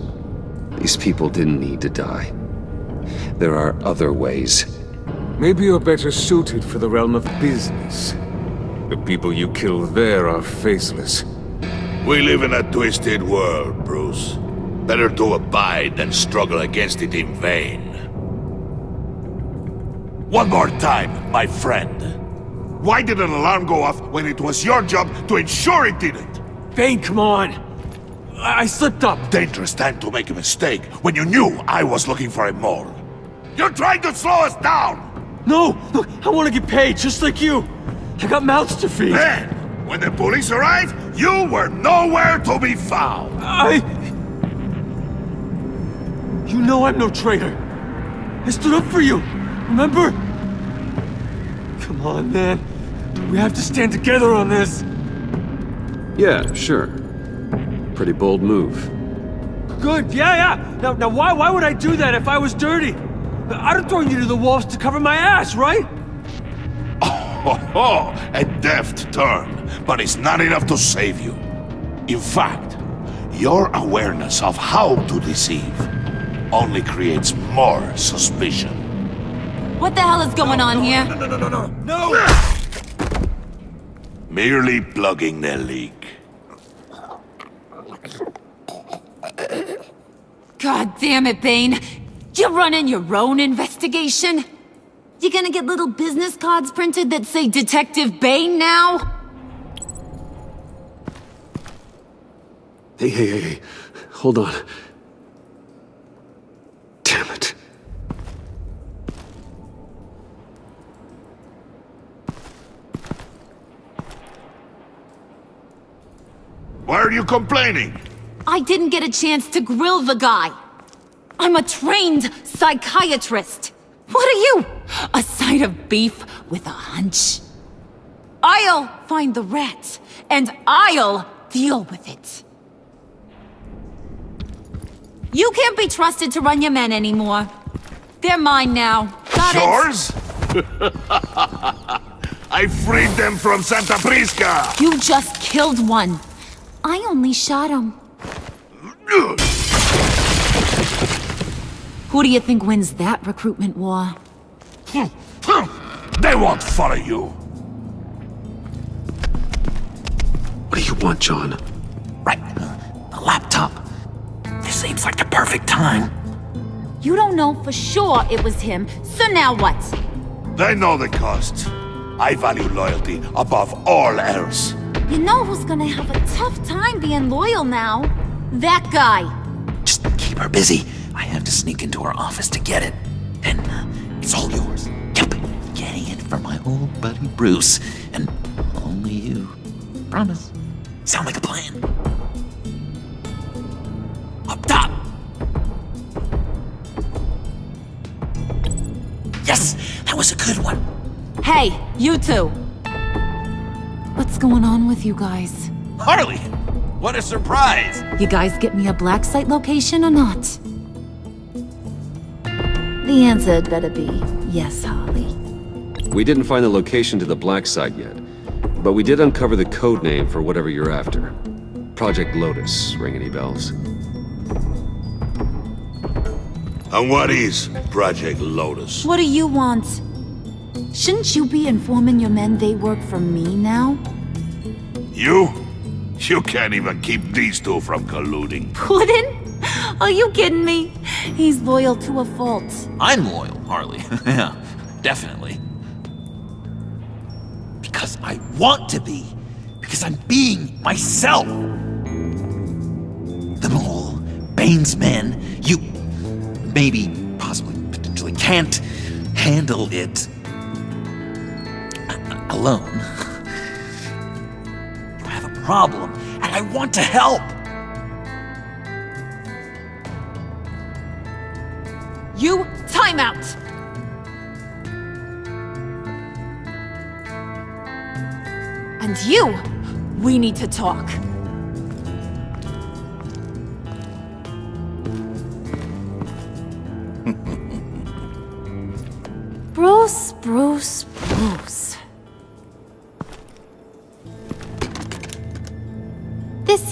These people didn't need to die. There are other ways. Maybe you're better suited for the realm of business. The people you kill there are faceless. We live in a twisted world, Bruce. Better to abide than struggle against it in vain. One more time, my friend. Why did an alarm go off when it was your job to ensure it didn't? Bane, come on! I, I slipped up! Dangerous time to make a mistake when you knew I was looking for a mole. You're trying to slow us down! No! Look, I want to get paid, just like you! I got mouths to feed! Then, when the police arrived, you were nowhere to be found! I... You know I'm no traitor! I stood up for you, remember? Come on, man. We have to stand together on this! Yeah, sure. Pretty bold move. Good, yeah, yeah! Now, now why, why would I do that if I was dirty? I'd have thrown you to the wolves to cover my ass, right? Oh, ho, a deft turn, but it's not enough to save you. In fact, your awareness of how to deceive only creates more suspicion. What the hell is going on here? No, no, no, no, no! No! Ah! Merely plugging the leak. God damn it, Bane. You running your own investigation? You gonna get little business cards printed that say Detective Bane now? Hey, hey, hey, hey. Hold on. Damn it. Why are you complaining? I didn't get a chance to grill the guy. I'm a trained psychiatrist. What are you? A side of beef with a hunch? I'll find the rat, and I'll deal with it. You can't be trusted to run your men anymore. They're mine now. Got Yours? I freed them from Santa Prisca! You just killed one. I only shot him. Who do you think wins that recruitment war? They won't follow you. What do you want, John? Right. A laptop. This seems like the perfect time. You don't know for sure it was him, so now what? They know the cost. I value loyalty above all else. You know who's gonna have a tough time being loyal now? That guy. Just keep her busy. I have to sneak into her office to get it. And uh, it's all yours. Yep. Getting it for my old buddy Bruce. And only you. Promise. Sound like a plan? Up top! Yes! That was a good one. Hey, you two. What's going on with you guys? Harley! What a surprise! You guys get me a black site location or not? The answer had better be yes, Harley. We didn't find the location to the black site yet, but we did uncover the code name for whatever you're after. Project Lotus. Ring any bells? And what is Project Lotus? What do you want? Shouldn't you be informing your men they work for me now? You? You can't even keep these two from colluding. Puddin'? Are you kidding me? He's loyal to a fault. I'm loyal, Harley. yeah, definitely. Because I want to be. Because I'm being myself. The mole, Bane's men, you... maybe, possibly, potentially can't handle it alone. Problem, and I want to help. You, time out! And you, we need to talk.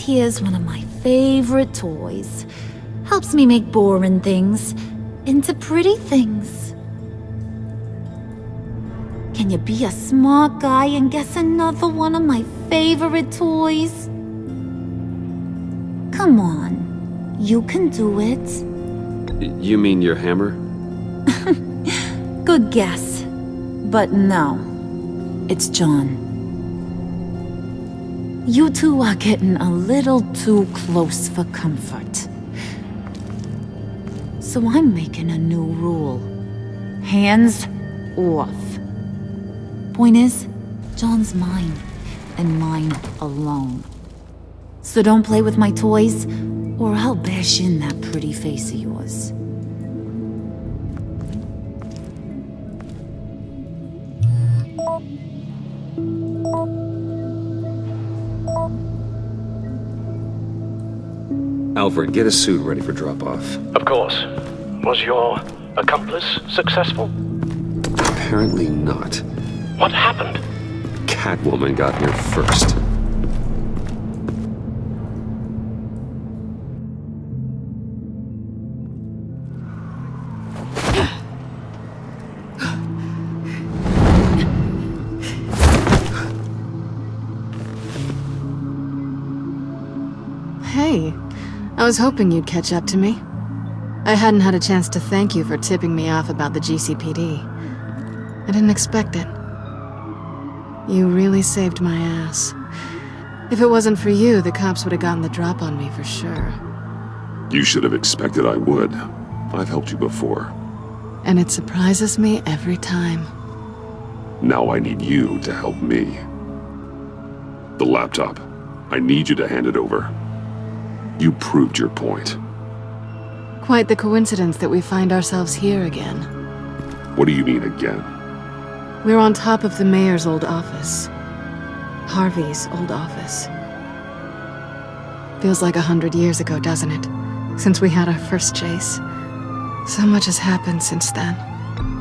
Here's one of my favorite toys. Helps me make boring things into pretty things. Can you be a smart guy and guess another one of my favorite toys? Come on, you can do it. You mean your hammer? Good guess. But no, it's John. You two are getting a little too close for comfort. So I'm making a new rule. Hands off. Point is, John's mine, and mine alone. So don't play with my toys, or I'll bash in that pretty face of yours. Alfred, get a suit ready for drop-off. Of course. Was your accomplice successful? Apparently not. What happened? Catwoman got here first. Was hoping you'd catch up to me. I hadn't had a chance to thank you for tipping me off about the GCPD. I didn't expect it. You really saved my ass. If it wasn't for you, the cops would have gotten the drop on me for sure. You should have expected I would. I've helped you before. And it surprises me every time. Now I need you to help me. The laptop. I need you to hand it over. You proved your point. Quite the coincidence that we find ourselves here again. What do you mean again? We're on top of the mayor's old office. Harvey's old office. Feels like a hundred years ago, doesn't it? Since we had our first chase. So much has happened since then.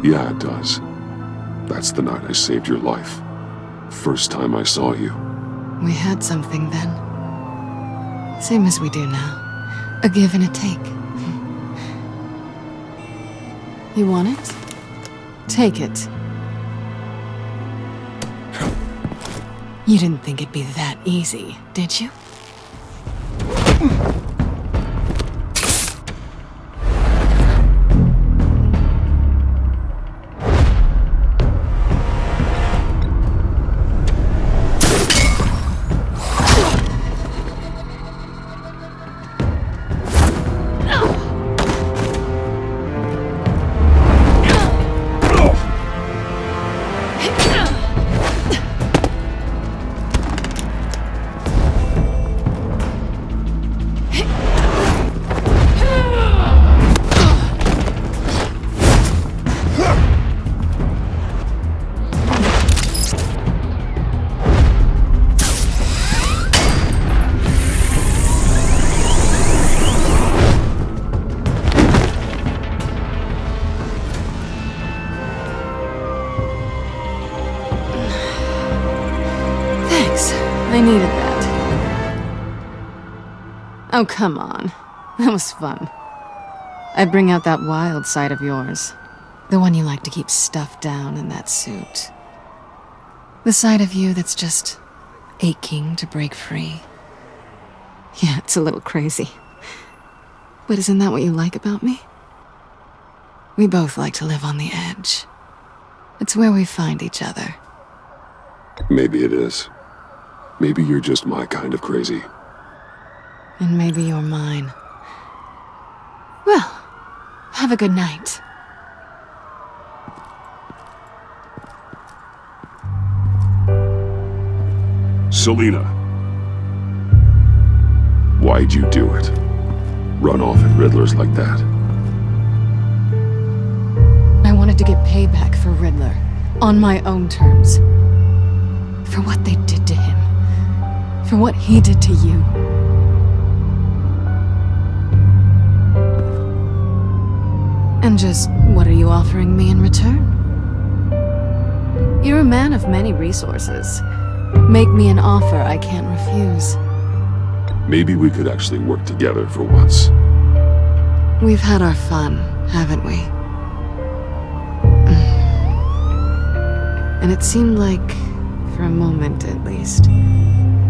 Yeah, it does. That's the night I saved your life. First time I saw you. We had something then. Same as we do now. A give and a take. You want it? Take it. You didn't think it'd be that easy, did you? Oh, come on. That was fun. I bring out that wild side of yours. The one you like to keep stuffed down in that suit. The side of you that's just aching to break free. Yeah, it's a little crazy. But isn't that what you like about me? We both like to live on the edge. It's where we find each other. Maybe it is. Maybe you're just my kind of crazy. And maybe you're mine. Well, Have a good night. Selina. Why'd you do it? Run off at Riddlers like that? I wanted to get payback for Riddler. On my own terms. For what they did to him. For what he did to you. And just what are you offering me in return? You're a man of many resources. Make me an offer I can't refuse. Maybe we could actually work together for once. We've had our fun, haven't we? And it seemed like, for a moment at least,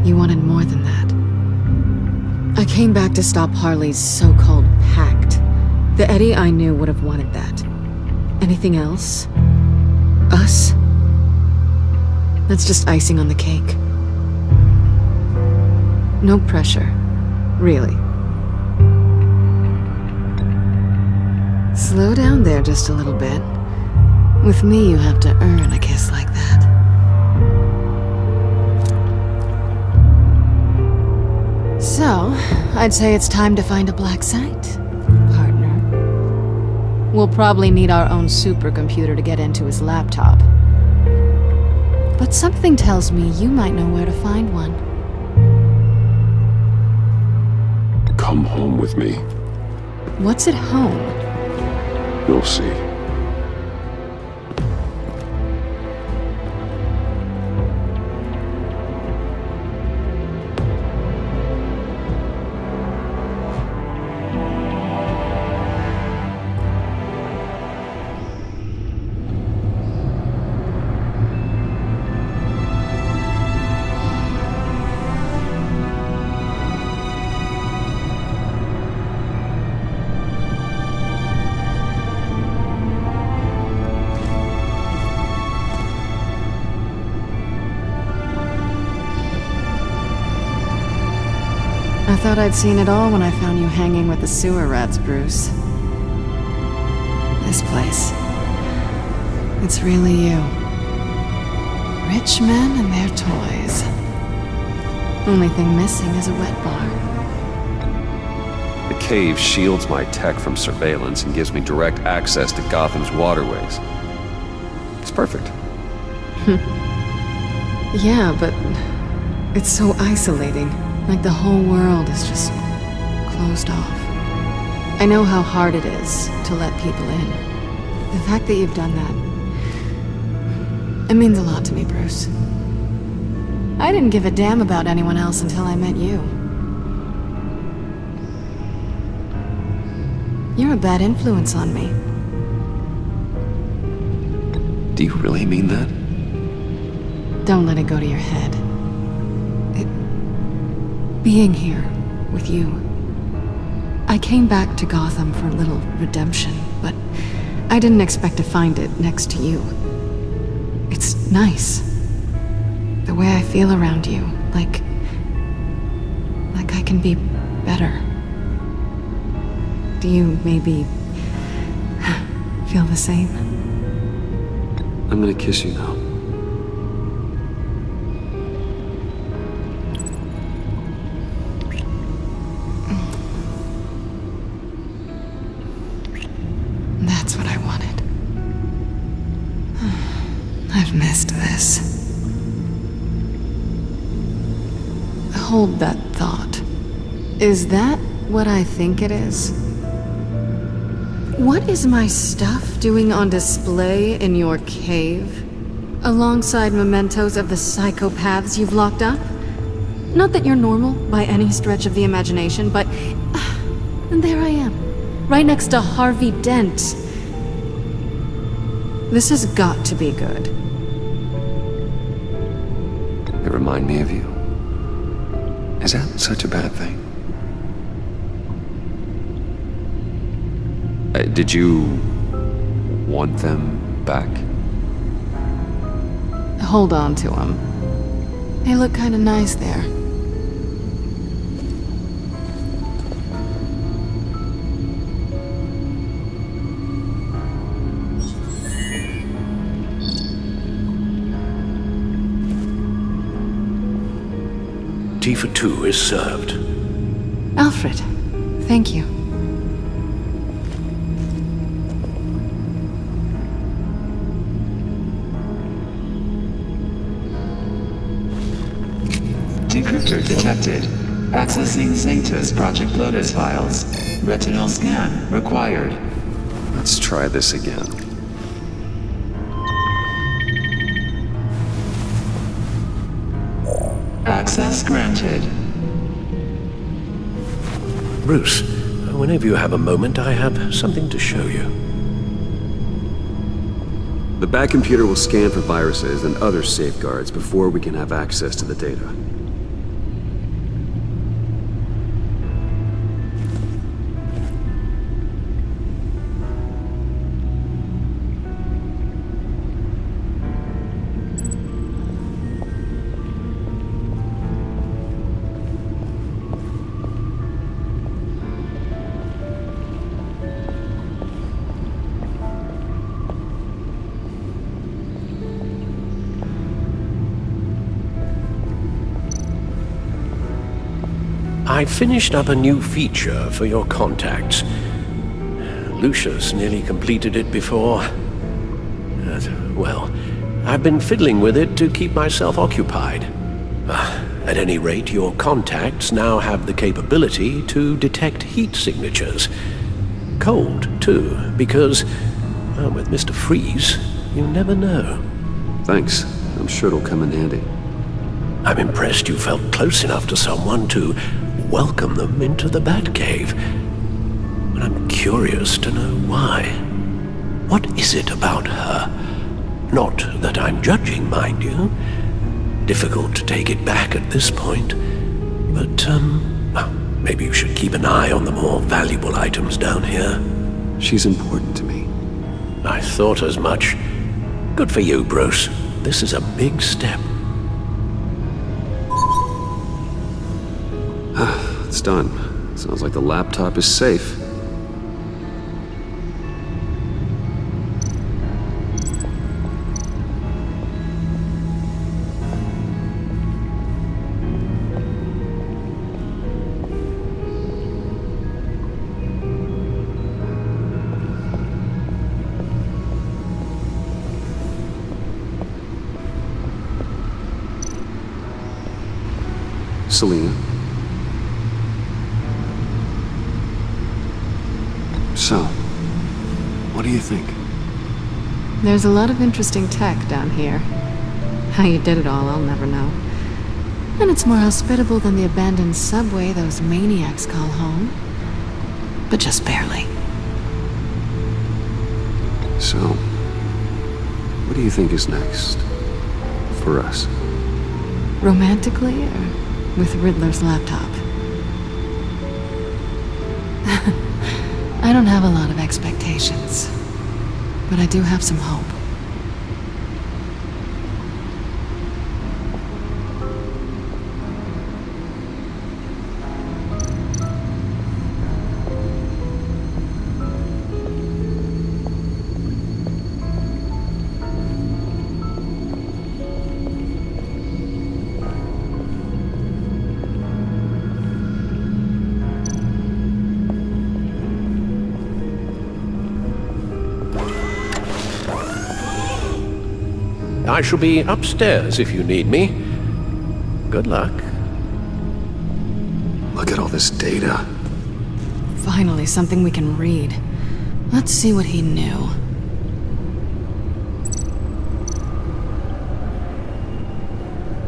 you wanted more than that. I came back to stop Harley's so-called pact. The Eddie I knew would have wanted that. Anything else? Us? That's just icing on the cake. No pressure. Really. Slow down there just a little bit. With me, you have to earn a kiss like that. So, I'd say it's time to find a black site. We'll probably need our own supercomputer to get into his laptop. But something tells me you might know where to find one. Come home with me. What's at home? You'll see. Thought I'd seen it all when I found you hanging with the sewer rats, Bruce. This place. It's really you. Rich men and their toys. Only thing missing is a wet bar. The cave shields my tech from surveillance and gives me direct access to Gotham's waterways. It's perfect. yeah, but it's so isolating. Like the whole world is just closed off. I know how hard it is to let people in. The fact that you've done that, it means a lot to me, Bruce. I didn't give a damn about anyone else until I met you. You're a bad influence on me. Do you really mean that? Don't let it go to your head. Being here with you. I came back to Gotham for a little redemption, but I didn't expect to find it next to you. It's nice. The way I feel around you, like... like I can be better. Do you maybe feel the same? I'm gonna kiss you now. Hold that thought. Is that what I think it is? What is my stuff doing on display in your cave? Alongside mementos of the psychopaths you've locked up? Not that you're normal by any stretch of the imagination, but... And there I am, right next to Harvey Dent. This has got to be good. They remind me of you. Is that such a bad thing? Uh, did you want them back? Hold on to them. They look kind of nice there. Tea for two is served. Alfred, thank you. Decryptor detected. Accessing Sanctus Project Lotus files. Retinal scan required. Let's try this again. Access granted. Bruce, whenever you have a moment, I have something to show you. The Batcomputer will scan for viruses and other safeguards before we can have access to the data. I finished up a new feature for your contacts. Lucius nearly completed it before. Uh, well, I've been fiddling with it to keep myself occupied. Uh, at any rate, your contacts now have the capability to detect heat signatures. Cold, too, because, well, with Mr. Freeze, you never know. Thanks. I'm sure it'll come in handy. I'm impressed you felt close enough to someone to welcome them into the Batcave. But I'm curious to know why. What is it about her? Not that I'm judging, mind you. Difficult to take it back at this point. But, um, well, maybe you should keep an eye on the more valuable items down here. She's important to me. I thought as much. Good for you, Bruce. This is a big step. It's done. Sounds like the laptop is safe. There's a lot of interesting tech down here. How you did it all, I'll never know. And it's more hospitable than the abandoned subway those maniacs call home. But just barely. So, what do you think is next? For us? Romantically, or with Riddler's laptop? I don't have a lot of expectations, but I do have some hope. I shall be upstairs if you need me. Good luck. Look at all this data. Finally, something we can read. Let's see what he knew.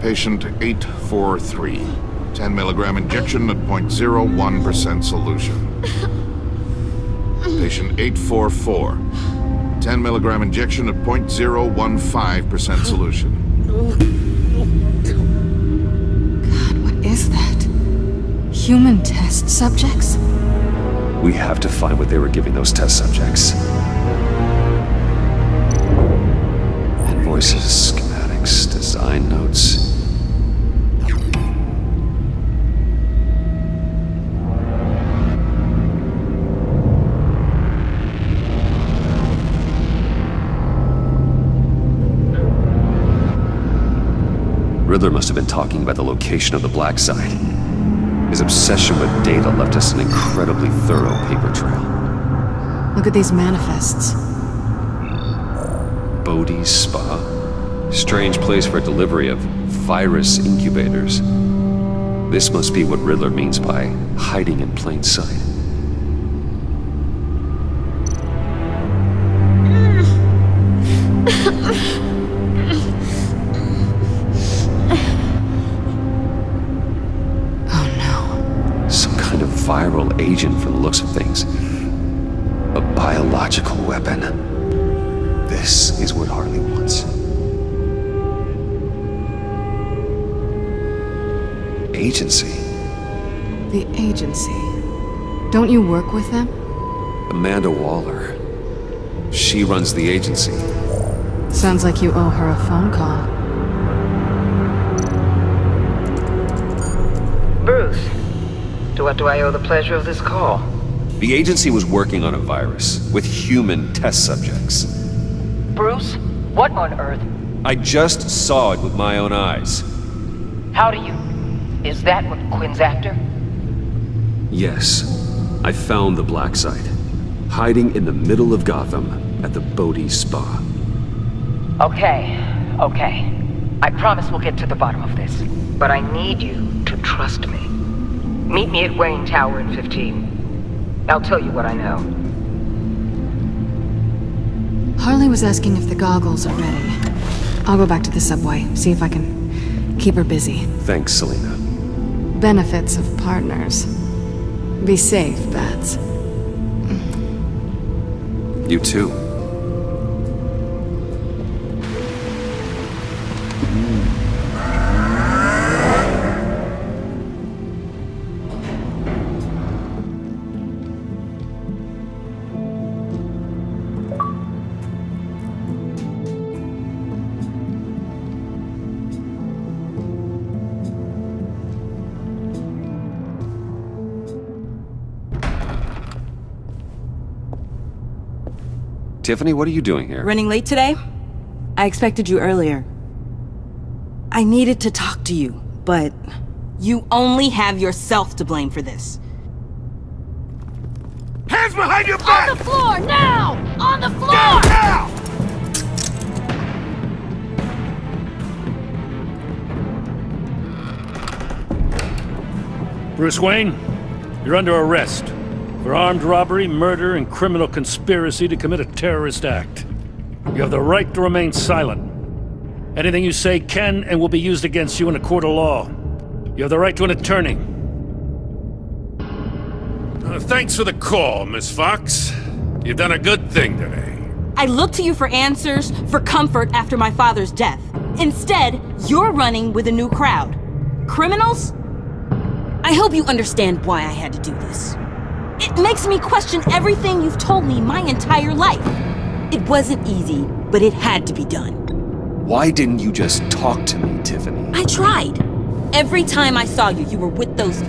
Patient 843. 10 milligram injection at 0.01% solution. Patient 844. 10 milligram injection at 0.015% solution. God, what is that? Human test subjects? We have to find what they were giving those test subjects. Invoices, schematics, design notes. Riddler must have been talking about the location of the Black Site. His obsession with data left us an incredibly thorough paper trail. Look at these manifests. Bodhi's Spa? Strange place for delivery of virus incubators. This must be what Riddler means by hiding in plain sight. Don't you work with them? Amanda Waller. She runs the agency. Sounds like you owe her a phone call. Bruce, to what do I owe the pleasure of this call? The agency was working on a virus with human test subjects. Bruce, what on earth? I just saw it with my own eyes. How do you? Is that what Quinn's after? Yes, I found the Black Site, hiding in the middle of Gotham at the Bodhi Spa. Okay, okay. I promise we'll get to the bottom of this. But I need you to trust me. Meet me at Wayne Tower in 15. I'll tell you what I know. Harley was asking if the goggles are ready. I'll go back to the subway, see if I can keep her busy. Thanks, Selina. Benefits of partners. Be safe, Bats. You too. Tiffany, what are you doing here? Running late today? I expected you earlier. I needed to talk to you, but you only have yourself to blame for this. Hands behind your back! On the floor, now! On the floor! Down now! Bruce Wayne, you're under arrest for armed robbery, murder, and criminal conspiracy to commit a terrorist act. You have the right to remain silent. Anything you say can and will be used against you in a court of law. You have the right to an attorney. Uh, thanks for the call, Miss Fox. You've done a good thing today. I looked to you for answers, for comfort after my father's death. Instead, you're running with a new crowd. Criminals? I hope you understand why I had to do this. It makes me question everything you've told me my entire life. It wasn't easy, but it had to be done. Why didn't you just talk to me, Tiffany? I tried. Every time I saw you, you were with those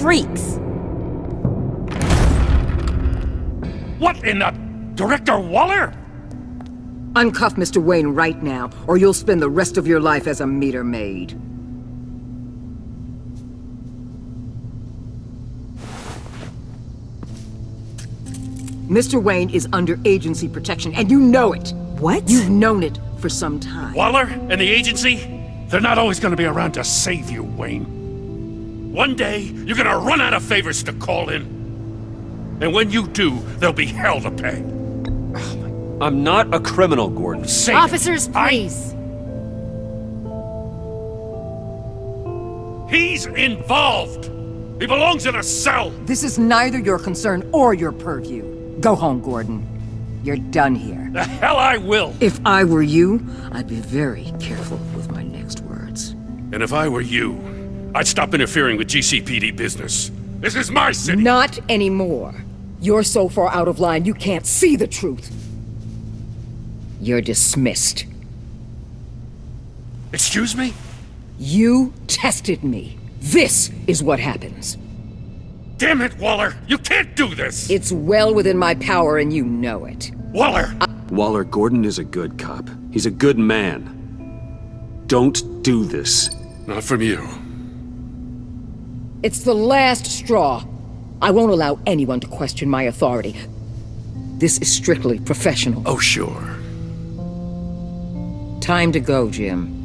freaks. What in the... Director Waller? Uncuff Mr. Wayne right now, or you'll spend the rest of your life as a meter maid. Mr. Wayne is under agency protection, and you know it. What? You've known it for some time. Waller and the agency? They're not always going to be around to save you, Wayne. One day, you're going to run out of favors to call in. And when you do, there'll be hell to pay. I'm not a criminal, Gordon. Say Officers, please. He's involved. He belongs in a cell. This is neither your concern or your purview. Go home, Gordon. You're done here. The hell I will. If I were you, I'd be very careful with my next words. And if I were you, I'd stop interfering with GCPD business. This is my city. Not anymore. You're so far out of line you can't see the truth. You're dismissed. Excuse me? You tested me. This is what happens. Damn it, Waller! You can't do this! It's well within my power and you know it. Waller! Waller, Gordon is a good cop. He's a good man. Don't do this. Not from you. It's the last straw. I won't allow anyone to question my authority. This is strictly professional. Oh, sure. Time to go, Jim.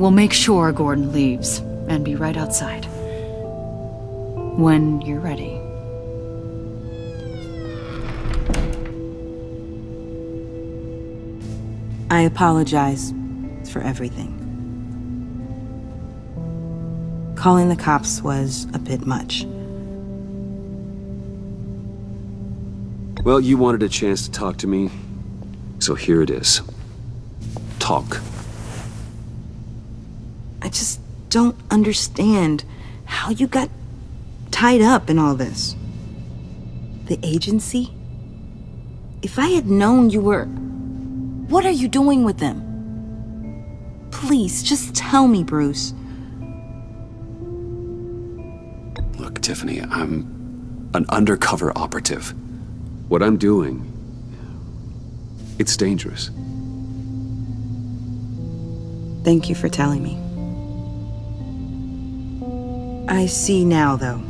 We'll make sure Gordon leaves, and be right outside. When you're ready. I apologize for everything. Calling the cops was a bit much. Well, you wanted a chance to talk to me, so here it is. Talk. I just don't understand how you got tied up in all this. The agency? If I had known you were... What are you doing with them? Please, just tell me, Bruce. Look, Tiffany, I'm an undercover operative. What I'm doing, it's dangerous. Thank you for telling me. I see now, though.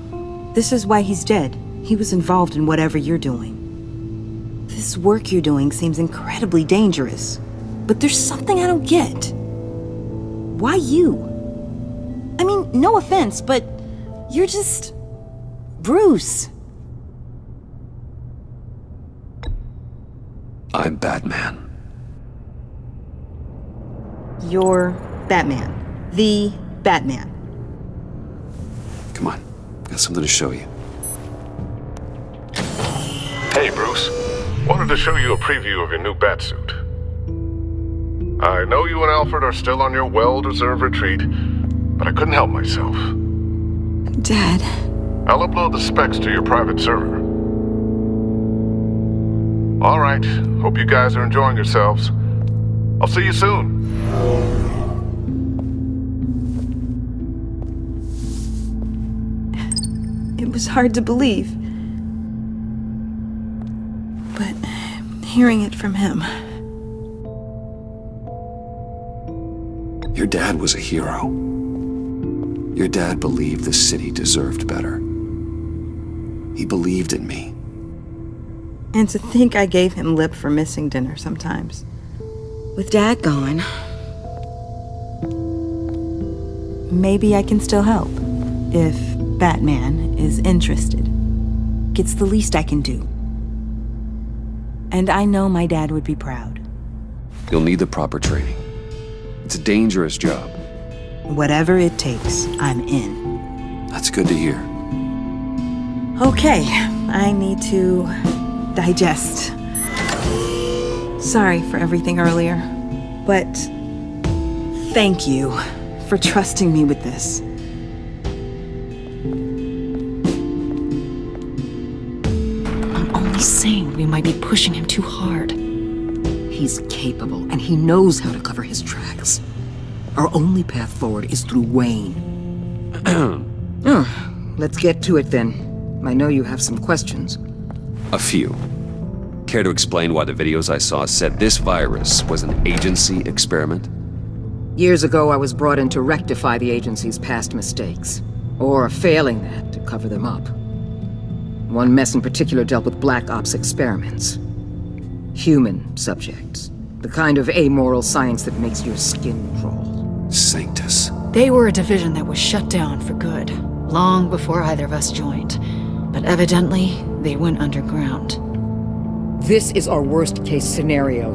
This is why he's dead. He was involved in whatever you're doing. This work you're doing seems incredibly dangerous. But there's something I don't get. Why you? I mean, no offense, but you're just... Bruce. I'm Batman. You're Batman. The Batman. Come got something to show you. Hey, Bruce. Wanted to show you a preview of your new batsuit. I know you and Alfred are still on your well-deserved retreat, but I couldn't help myself. Dad. I'll upload the specs to your private server. All right. Hope you guys are enjoying yourselves. I'll see you soon. Was hard to believe. But hearing it from him. Your dad was a hero. Your dad believed the city deserved better. He believed in me. And to think I gave him lip for missing dinner sometimes. With Dad gone, maybe I can still help. If Batman is interested. It's the least I can do. And I know my dad would be proud. You'll need the proper training. It's a dangerous job. Whatever it takes, I'm in. That's good to hear. Okay, I need to digest. Sorry for everything earlier, but thank you for trusting me with this. Might be pushing him too hard. He's capable, and he knows how to cover his tracks. Our only path forward is through Wayne. oh, let's get to it then. I know you have some questions. A few. Care to explain why the videos I saw said this virus was an agency experiment? Years ago, I was brought in to rectify the agency's past mistakes. Or, failing that, to cover them up. One mess in particular dealt with Black Ops experiments. Human subjects. The kind of amoral science that makes your skin crawl. Sanctus. They were a division that was shut down for good, long before either of us joined. But evidently, they went underground. This is our worst case scenario.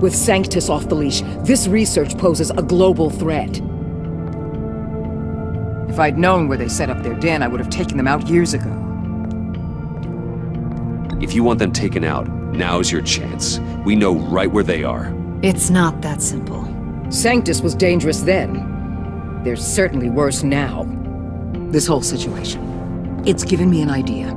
With Sanctus off the leash, this research poses a global threat. If I'd known where they set up their den, I would have taken them out years ago. If you want them taken out, now's your chance. We know right where they are. It's not that simple. Sanctus was dangerous then. They're certainly worse now. This whole situation. It's given me an idea.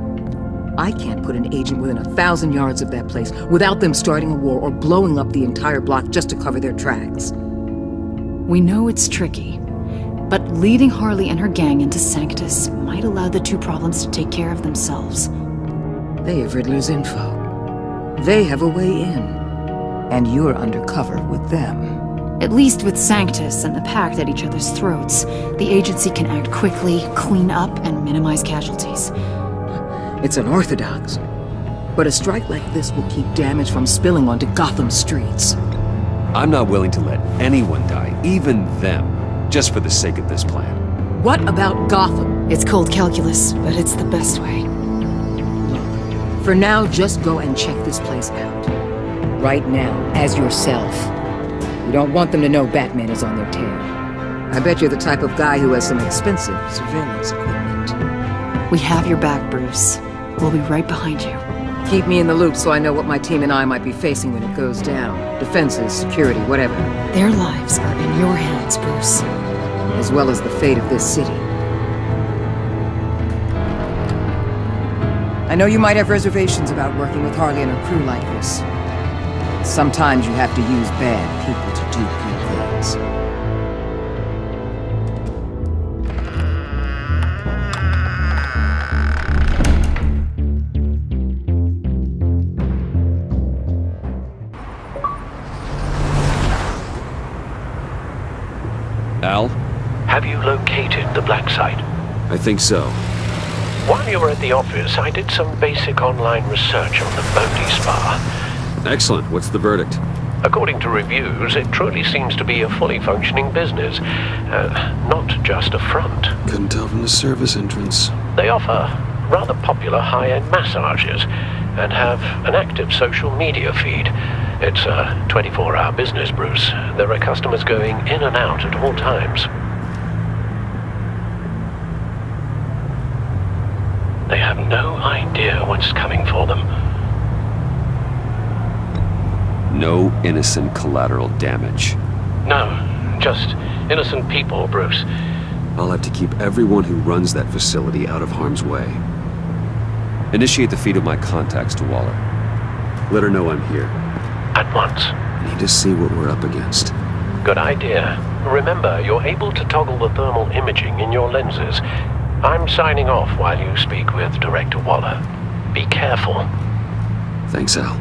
I can't put an agent within a thousand yards of that place without them starting a war or blowing up the entire block just to cover their tracks. We know it's tricky, But leading Harley and her gang into Sanctus might allow the two problems to take care of themselves. They have Riddler's info. They have a way in. And you're undercover with them. At least with Sanctus and the Pact at each other's throats, the agency can act quickly, clean up, and minimize casualties. It's unorthodox. But a strike like this will keep damage from spilling onto Gotham streets. I'm not willing to let anyone die, even them, just for the sake of this plan. What about Gotham? It's cold calculus, but it's the best way. For now, just go and check this place out. Right now, as yourself. You don't want them to know Batman is on their tail. I bet you're the type of guy who has some expensive surveillance equipment. We have your back, Bruce. We'll be right behind you. Keep me in the loop so I know what my team and I might be facing when it goes down. Defenses, security, whatever. Their lives are in your hands, Bruce. As well as the fate of this city. I know you might have reservations about working with Harley and her crew like this. Sometimes you have to use bad people to do good things. Al? Have you located the black site? I think so. While you were at the office, I did some basic online research on the Bodhi Spa. Excellent. What's the verdict? According to reviews, it truly seems to be a fully functioning business, uh, not just a front. Couldn't tell from the service entrance. They offer rather popular high-end massages and have an active social media feed. It's a 24-hour business, Bruce. There are customers going in and out at all times. They have no idea what's coming for them. No innocent collateral damage. No, just innocent people, Bruce. I'll have to keep everyone who runs that facility out of harm's way. Initiate the feed of my contacts to Waller. Let her know I'm here. At once. Need to see what we're up against. Good idea. Remember, you're able to toggle the thermal imaging in your lenses. I'm signing off while you speak with Director Waller. Be careful. Thanks, Al.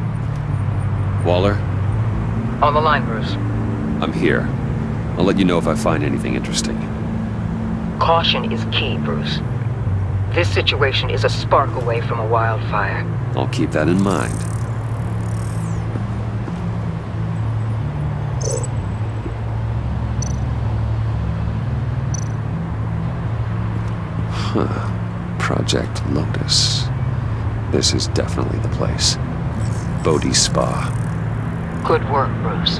Waller? On the line, Bruce. I'm here. I'll let you know if I find anything interesting. Caution is key, Bruce. This situation is a spark away from a wildfire. I'll keep that in mind. Huh. Project Lotus. This is definitely the place. Bodhi Spa. Good work, Bruce.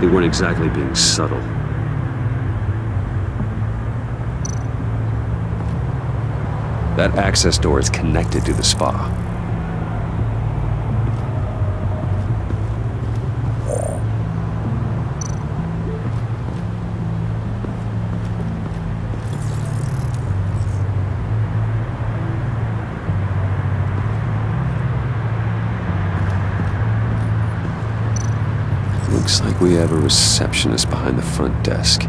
They weren't exactly being subtle. That access door is connected to the spa. Looks like we have a receptionist behind the front desk.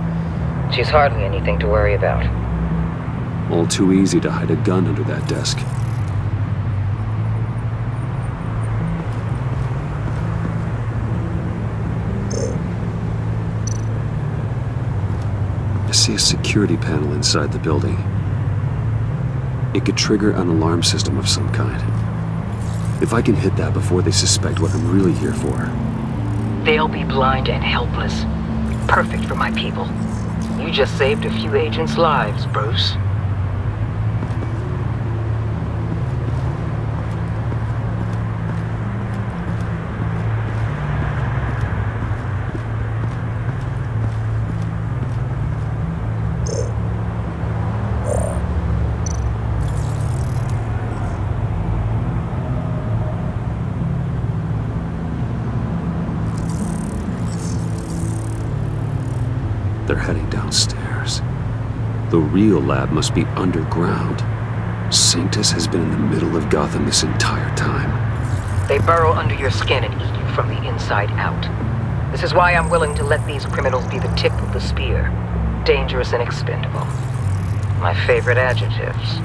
She's hardly anything to worry about. All too easy to hide a gun under that desk. I see a security panel inside the building. It could trigger an alarm system of some kind. If I can hit that before they suspect what I'm really here for. They'll be blind and helpless. Perfect for my people. You just saved a few agents' lives, Bruce. They're heading downstairs. The real lab must be underground. Sanctus has been in the middle of Gotham this entire time. They burrow under your skin and eat you from the inside out. This is why I'm willing to let these criminals be the tip of the spear. dangerous and expendable. My favorite adjectives.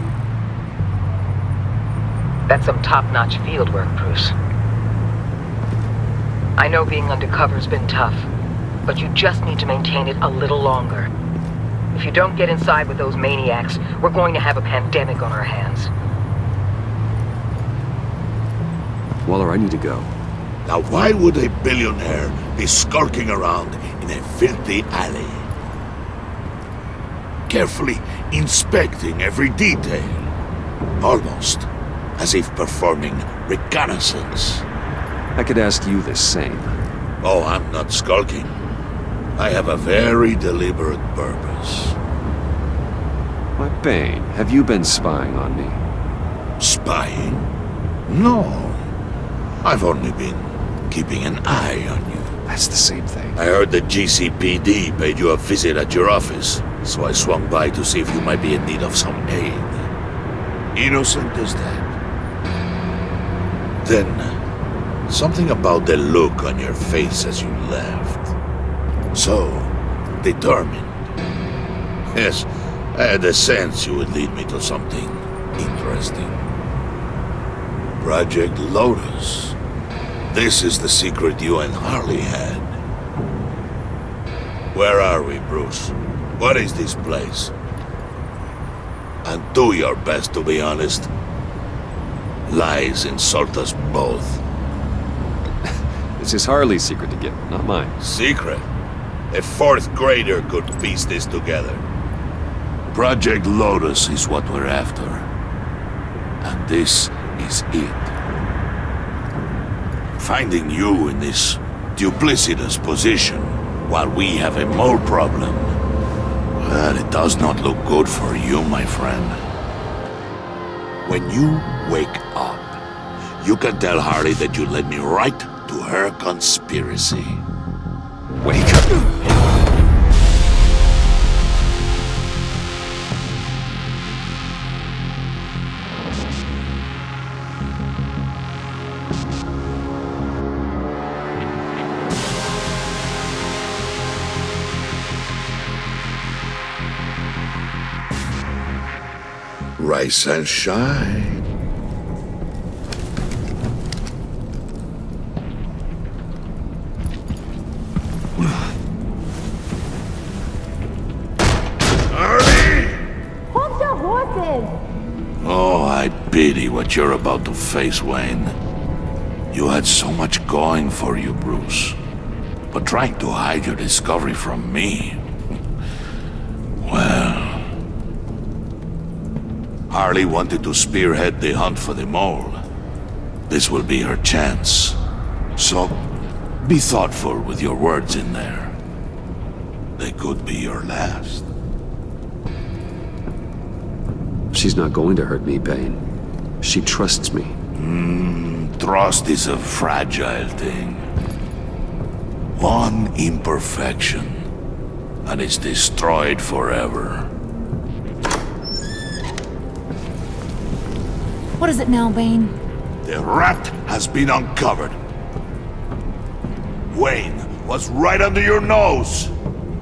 That's some top-notch fieldwork, Bruce. I know being undercover's been tough, but you just need to maintain it a little longer. If you don't get inside with those maniacs, we're going to have a pandemic on our hands. Waller, I need to go. Now why would a billionaire be skulking around in a filthy alley? Carefully inspecting every detail. Almost as if performing reconnaissance. I could ask you the same. Oh, I'm not skulking. I have a very deliberate purpose. Why, Bane, have you been spying on me? Spying? No. I've only been keeping an eye on you. That's the same thing. I heard the GCPD paid you a visit at your office, so I swung by to see if you might be in need of some aid. Innocent as that. Then, something about the look on your face as you left. So, determined. Yes, I had a sense you would lead me to something interesting. Project Lotus. This is the secret you and Harley had. Where are we, Bruce? What is this place? And do your best to be honest. Lies insult us both. This is Harley's secret to give, not mine. Secret? A fourth grader could piece this together. Project Lotus is what we're after. And this is it. Finding you in this duplicitous position while we have a mole problem. Well, it does not look good for you, my friend. When you wake up, you can tell Harley that you led me right to her conspiracy. Wake up! Rise and shine. You're about to face, Wayne. You had so much going for you, Bruce. But trying to hide your discovery from me... Well... Harley wanted to spearhead the hunt for the mole. This will be her chance. So, be thoughtful with your words in there. They could be your last. She's not going to hurt me, Bane. She trusts me. Mm, trust is a fragile thing. One imperfection, and it's destroyed forever. What is it now, Bane? The rat has been uncovered. Wayne was right under your nose.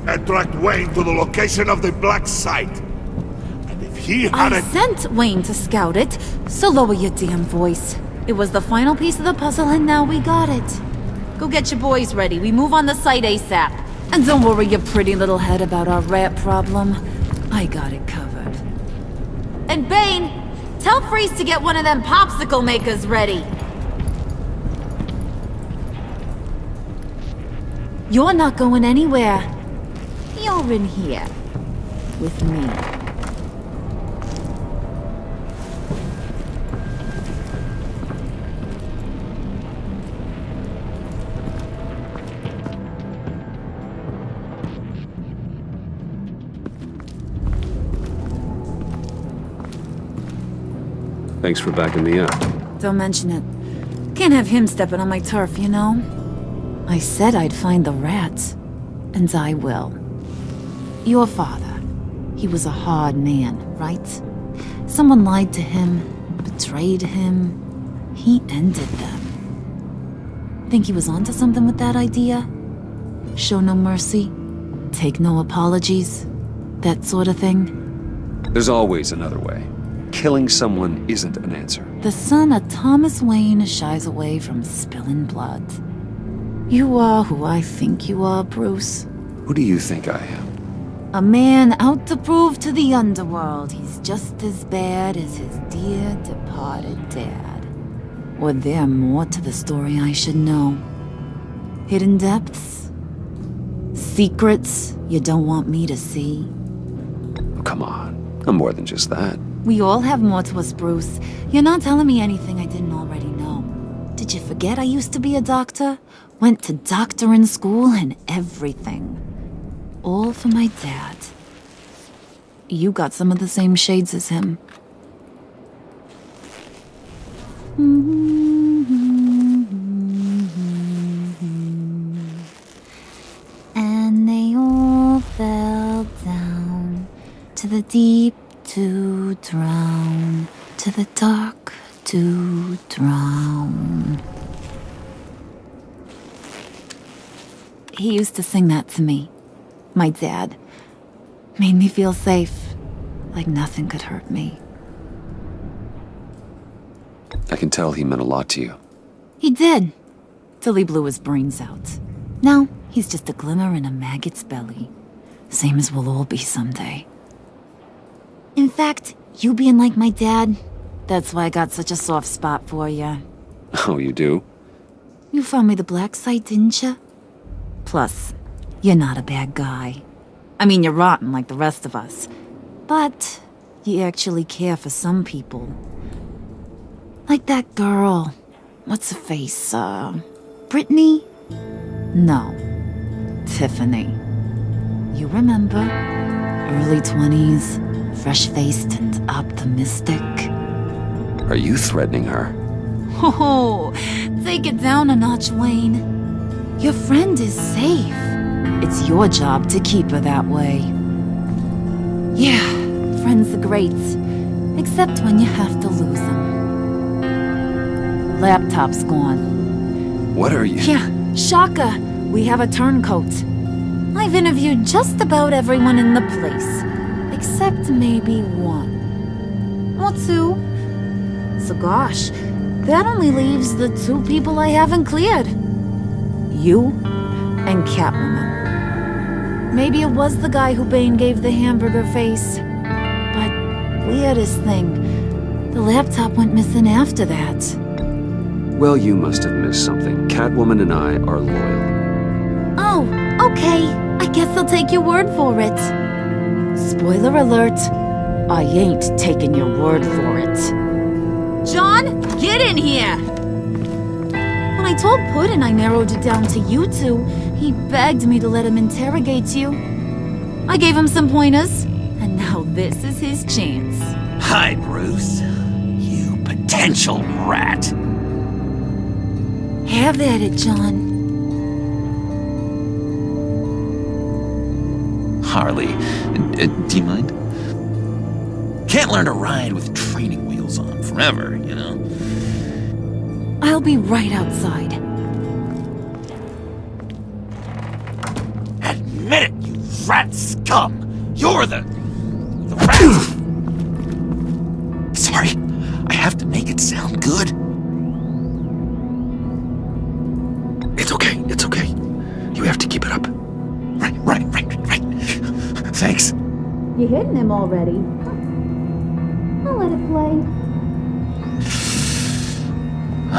And tracked Wayne to the location of the black site. And if he had I it... sent Wayne to scout it, so lower your damn voice. It was the final piece of the puzzle and now we got it. Go get your boys ready, we move on the site ASAP. And don't worry your pretty little head about our rat problem. I got it covered. And Bane, tell Freeze to get one of them popsicle makers ready. You're not going anywhere. You're in here. With me. Thanks for backing me up. Don't mention it. Can't have him stepping on my turf, you know? I said I'd find the rats. And I will. Your father. He was a hard man, right? Someone lied to him, betrayed him. He ended them. Think he was onto something with that idea? Show no mercy? Take no apologies? that sort of thing. There's always another way. Killing someone isn't an answer. The son of Thomas Wayne shies away from spilling blood. You are who I think you are, Bruce. Who do you think I am? A man out to prove to the underworld he's just as bad as his dear departed dad. Or there more to the story I should know? Hidden depths? Secrets you don't want me to see? Oh, come on. I'm more than just that. We all have more to us, Bruce. You're not telling me anything I didn't already know. Did you forget I used to be a doctor? Went to doctoring school and everything. All for my dad. You got some of the same shades as him. And they all fell down to the deep to drown, to the dark to drown. He used to sing that to me. My dad. Made me feel safe. Like nothing could hurt me. I can tell he meant a lot to you. He did. Till he blew his brains out. Now, he's just a glimmer in a maggot's belly. Same as we'll all be someday. In fact, you being like my dad, that's why I got such a soft spot for you. Oh, you do? You found me the black site, didn't you? Plus, you're not a bad guy. I mean, you're rotten like the rest of us. But you actually care for some people. Like that girl. What's her face? Uh, Brittany? No. Tiffany. You remember? Early 20s, fresh-faced and optimistic. Are you threatening her? Oh, take it down a notch, Wayne. Your friend is safe. It's your job to keep her that way. Yeah, friends are great. Except when you have to lose them. Laptop's gone. What are you? Yeah, Shaka. We have a turncoat. I've interviewed just about everyone in the place. Except maybe one. Or two. So gosh, that only leaves the two people I haven't cleared. You and Catwoman. Maybe it was the guy who Bane gave the hamburger face. But weirdest thing, the laptop went missing after that. Well, you must have missed something. Catwoman and I are loyal. Oh, okay. I guess I'll take your word for it. Spoiler alert, I ain't taking your word for it. John, get in here! When I told Puddin I narrowed it down to you two, he begged me to let him interrogate you. I gave him some pointers, and now this is his chance. Hi, Bruce. You potential rat. Have at it, John. Harley, uh, do you mind? Can't learn to ride with training wheels on forever, you know? I'll be right outside. Admit it, you rat scum! You're the... the rat! Sorry, I have to make it sound good. Him already? I'll let it play.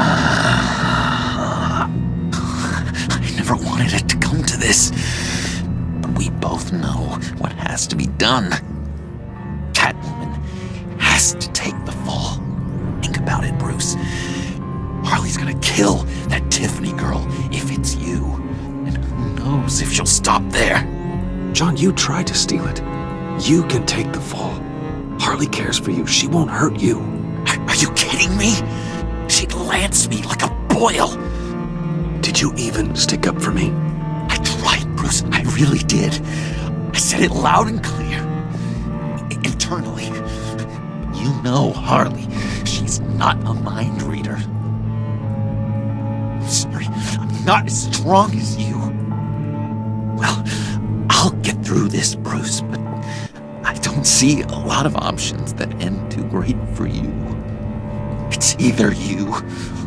I never wanted it to come to this. But we both know what has to be done. Catwoman has to take the fall. Think about it, Bruce. Harley's gonna kill that Tiffany girl if it's you. And who knows if she'll stop there. John, you tried to steal it. You can take the fall. Harley cares for you. She won't hurt you. Are, you kidding me? She lanced me like a boil. Did you even stick up for me? I tried, Bruce. I really did. I said it loud and clear. I- internally. You know Harley. She's not a mind reader. I'm sorry. I'm not as strong as you. Well, I'll get through this, Bruce, don't see a lot of options that end too great for you. It's either you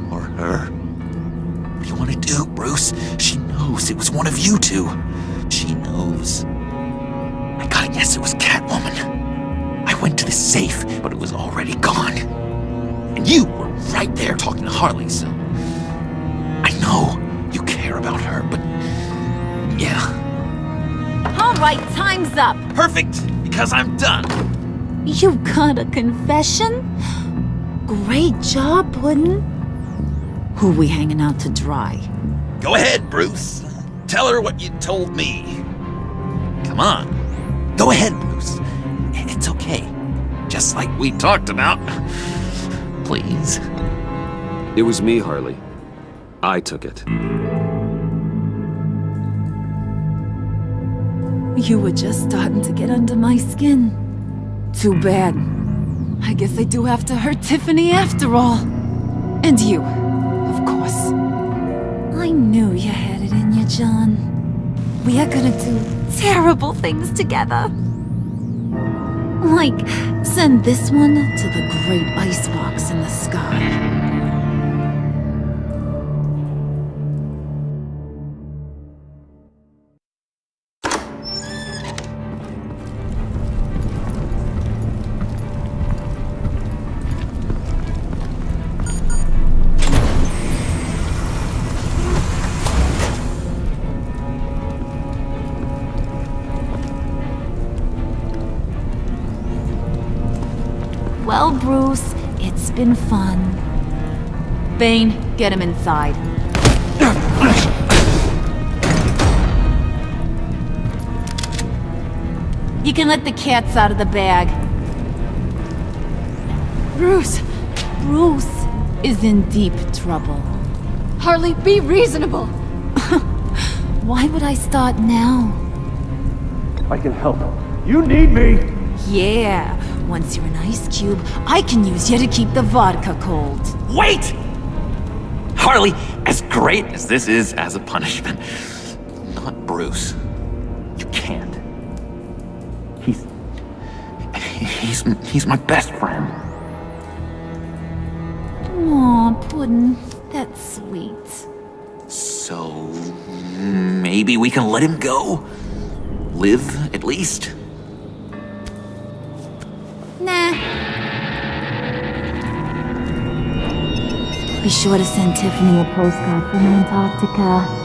or her. What do you want to do, Bruce? She knows it was one of you two. She knows. I gotta guess it was Catwoman. I went to the safe, but it was already gone. And you were right there talking to Harley, so. I know you care about her, but. Yeah. All right, time's up. Perfect, because I'm done. You got a confession? Great job, Puddin'. Who we hanging out to dry? Go ahead, Bruce. Tell her what you told me. Come on. Go ahead, Bruce. It's okay. Just like we talked about. Please. It was me, Harley. I took it. You were just starting to get under my skin. Too bad. I guess I do have to hurt Tiffany after all. And you, of course. I knew you had it in you, John. We are gonna do terrible things together. Like, send this one to the great icebox in the sky. Well, Bruce, it's been fun. Bane, get him inside. You can let the cats out of the bag. Bruce! Bruce is in deep trouble. Harley, be reasonable! Why would I start now? I can help. You need me! Yeah, once you're an ice cube, I can use you to keep the vodka cold. Wait! Harley, as great as this is as a punishment, not Bruce. You can't. He's. He's. He's my best friend. Aw, Puddin', that's sweet. So. Maybe we can let him go? Live, at least? Be sure to send Tiffany a postcard from Antarctica.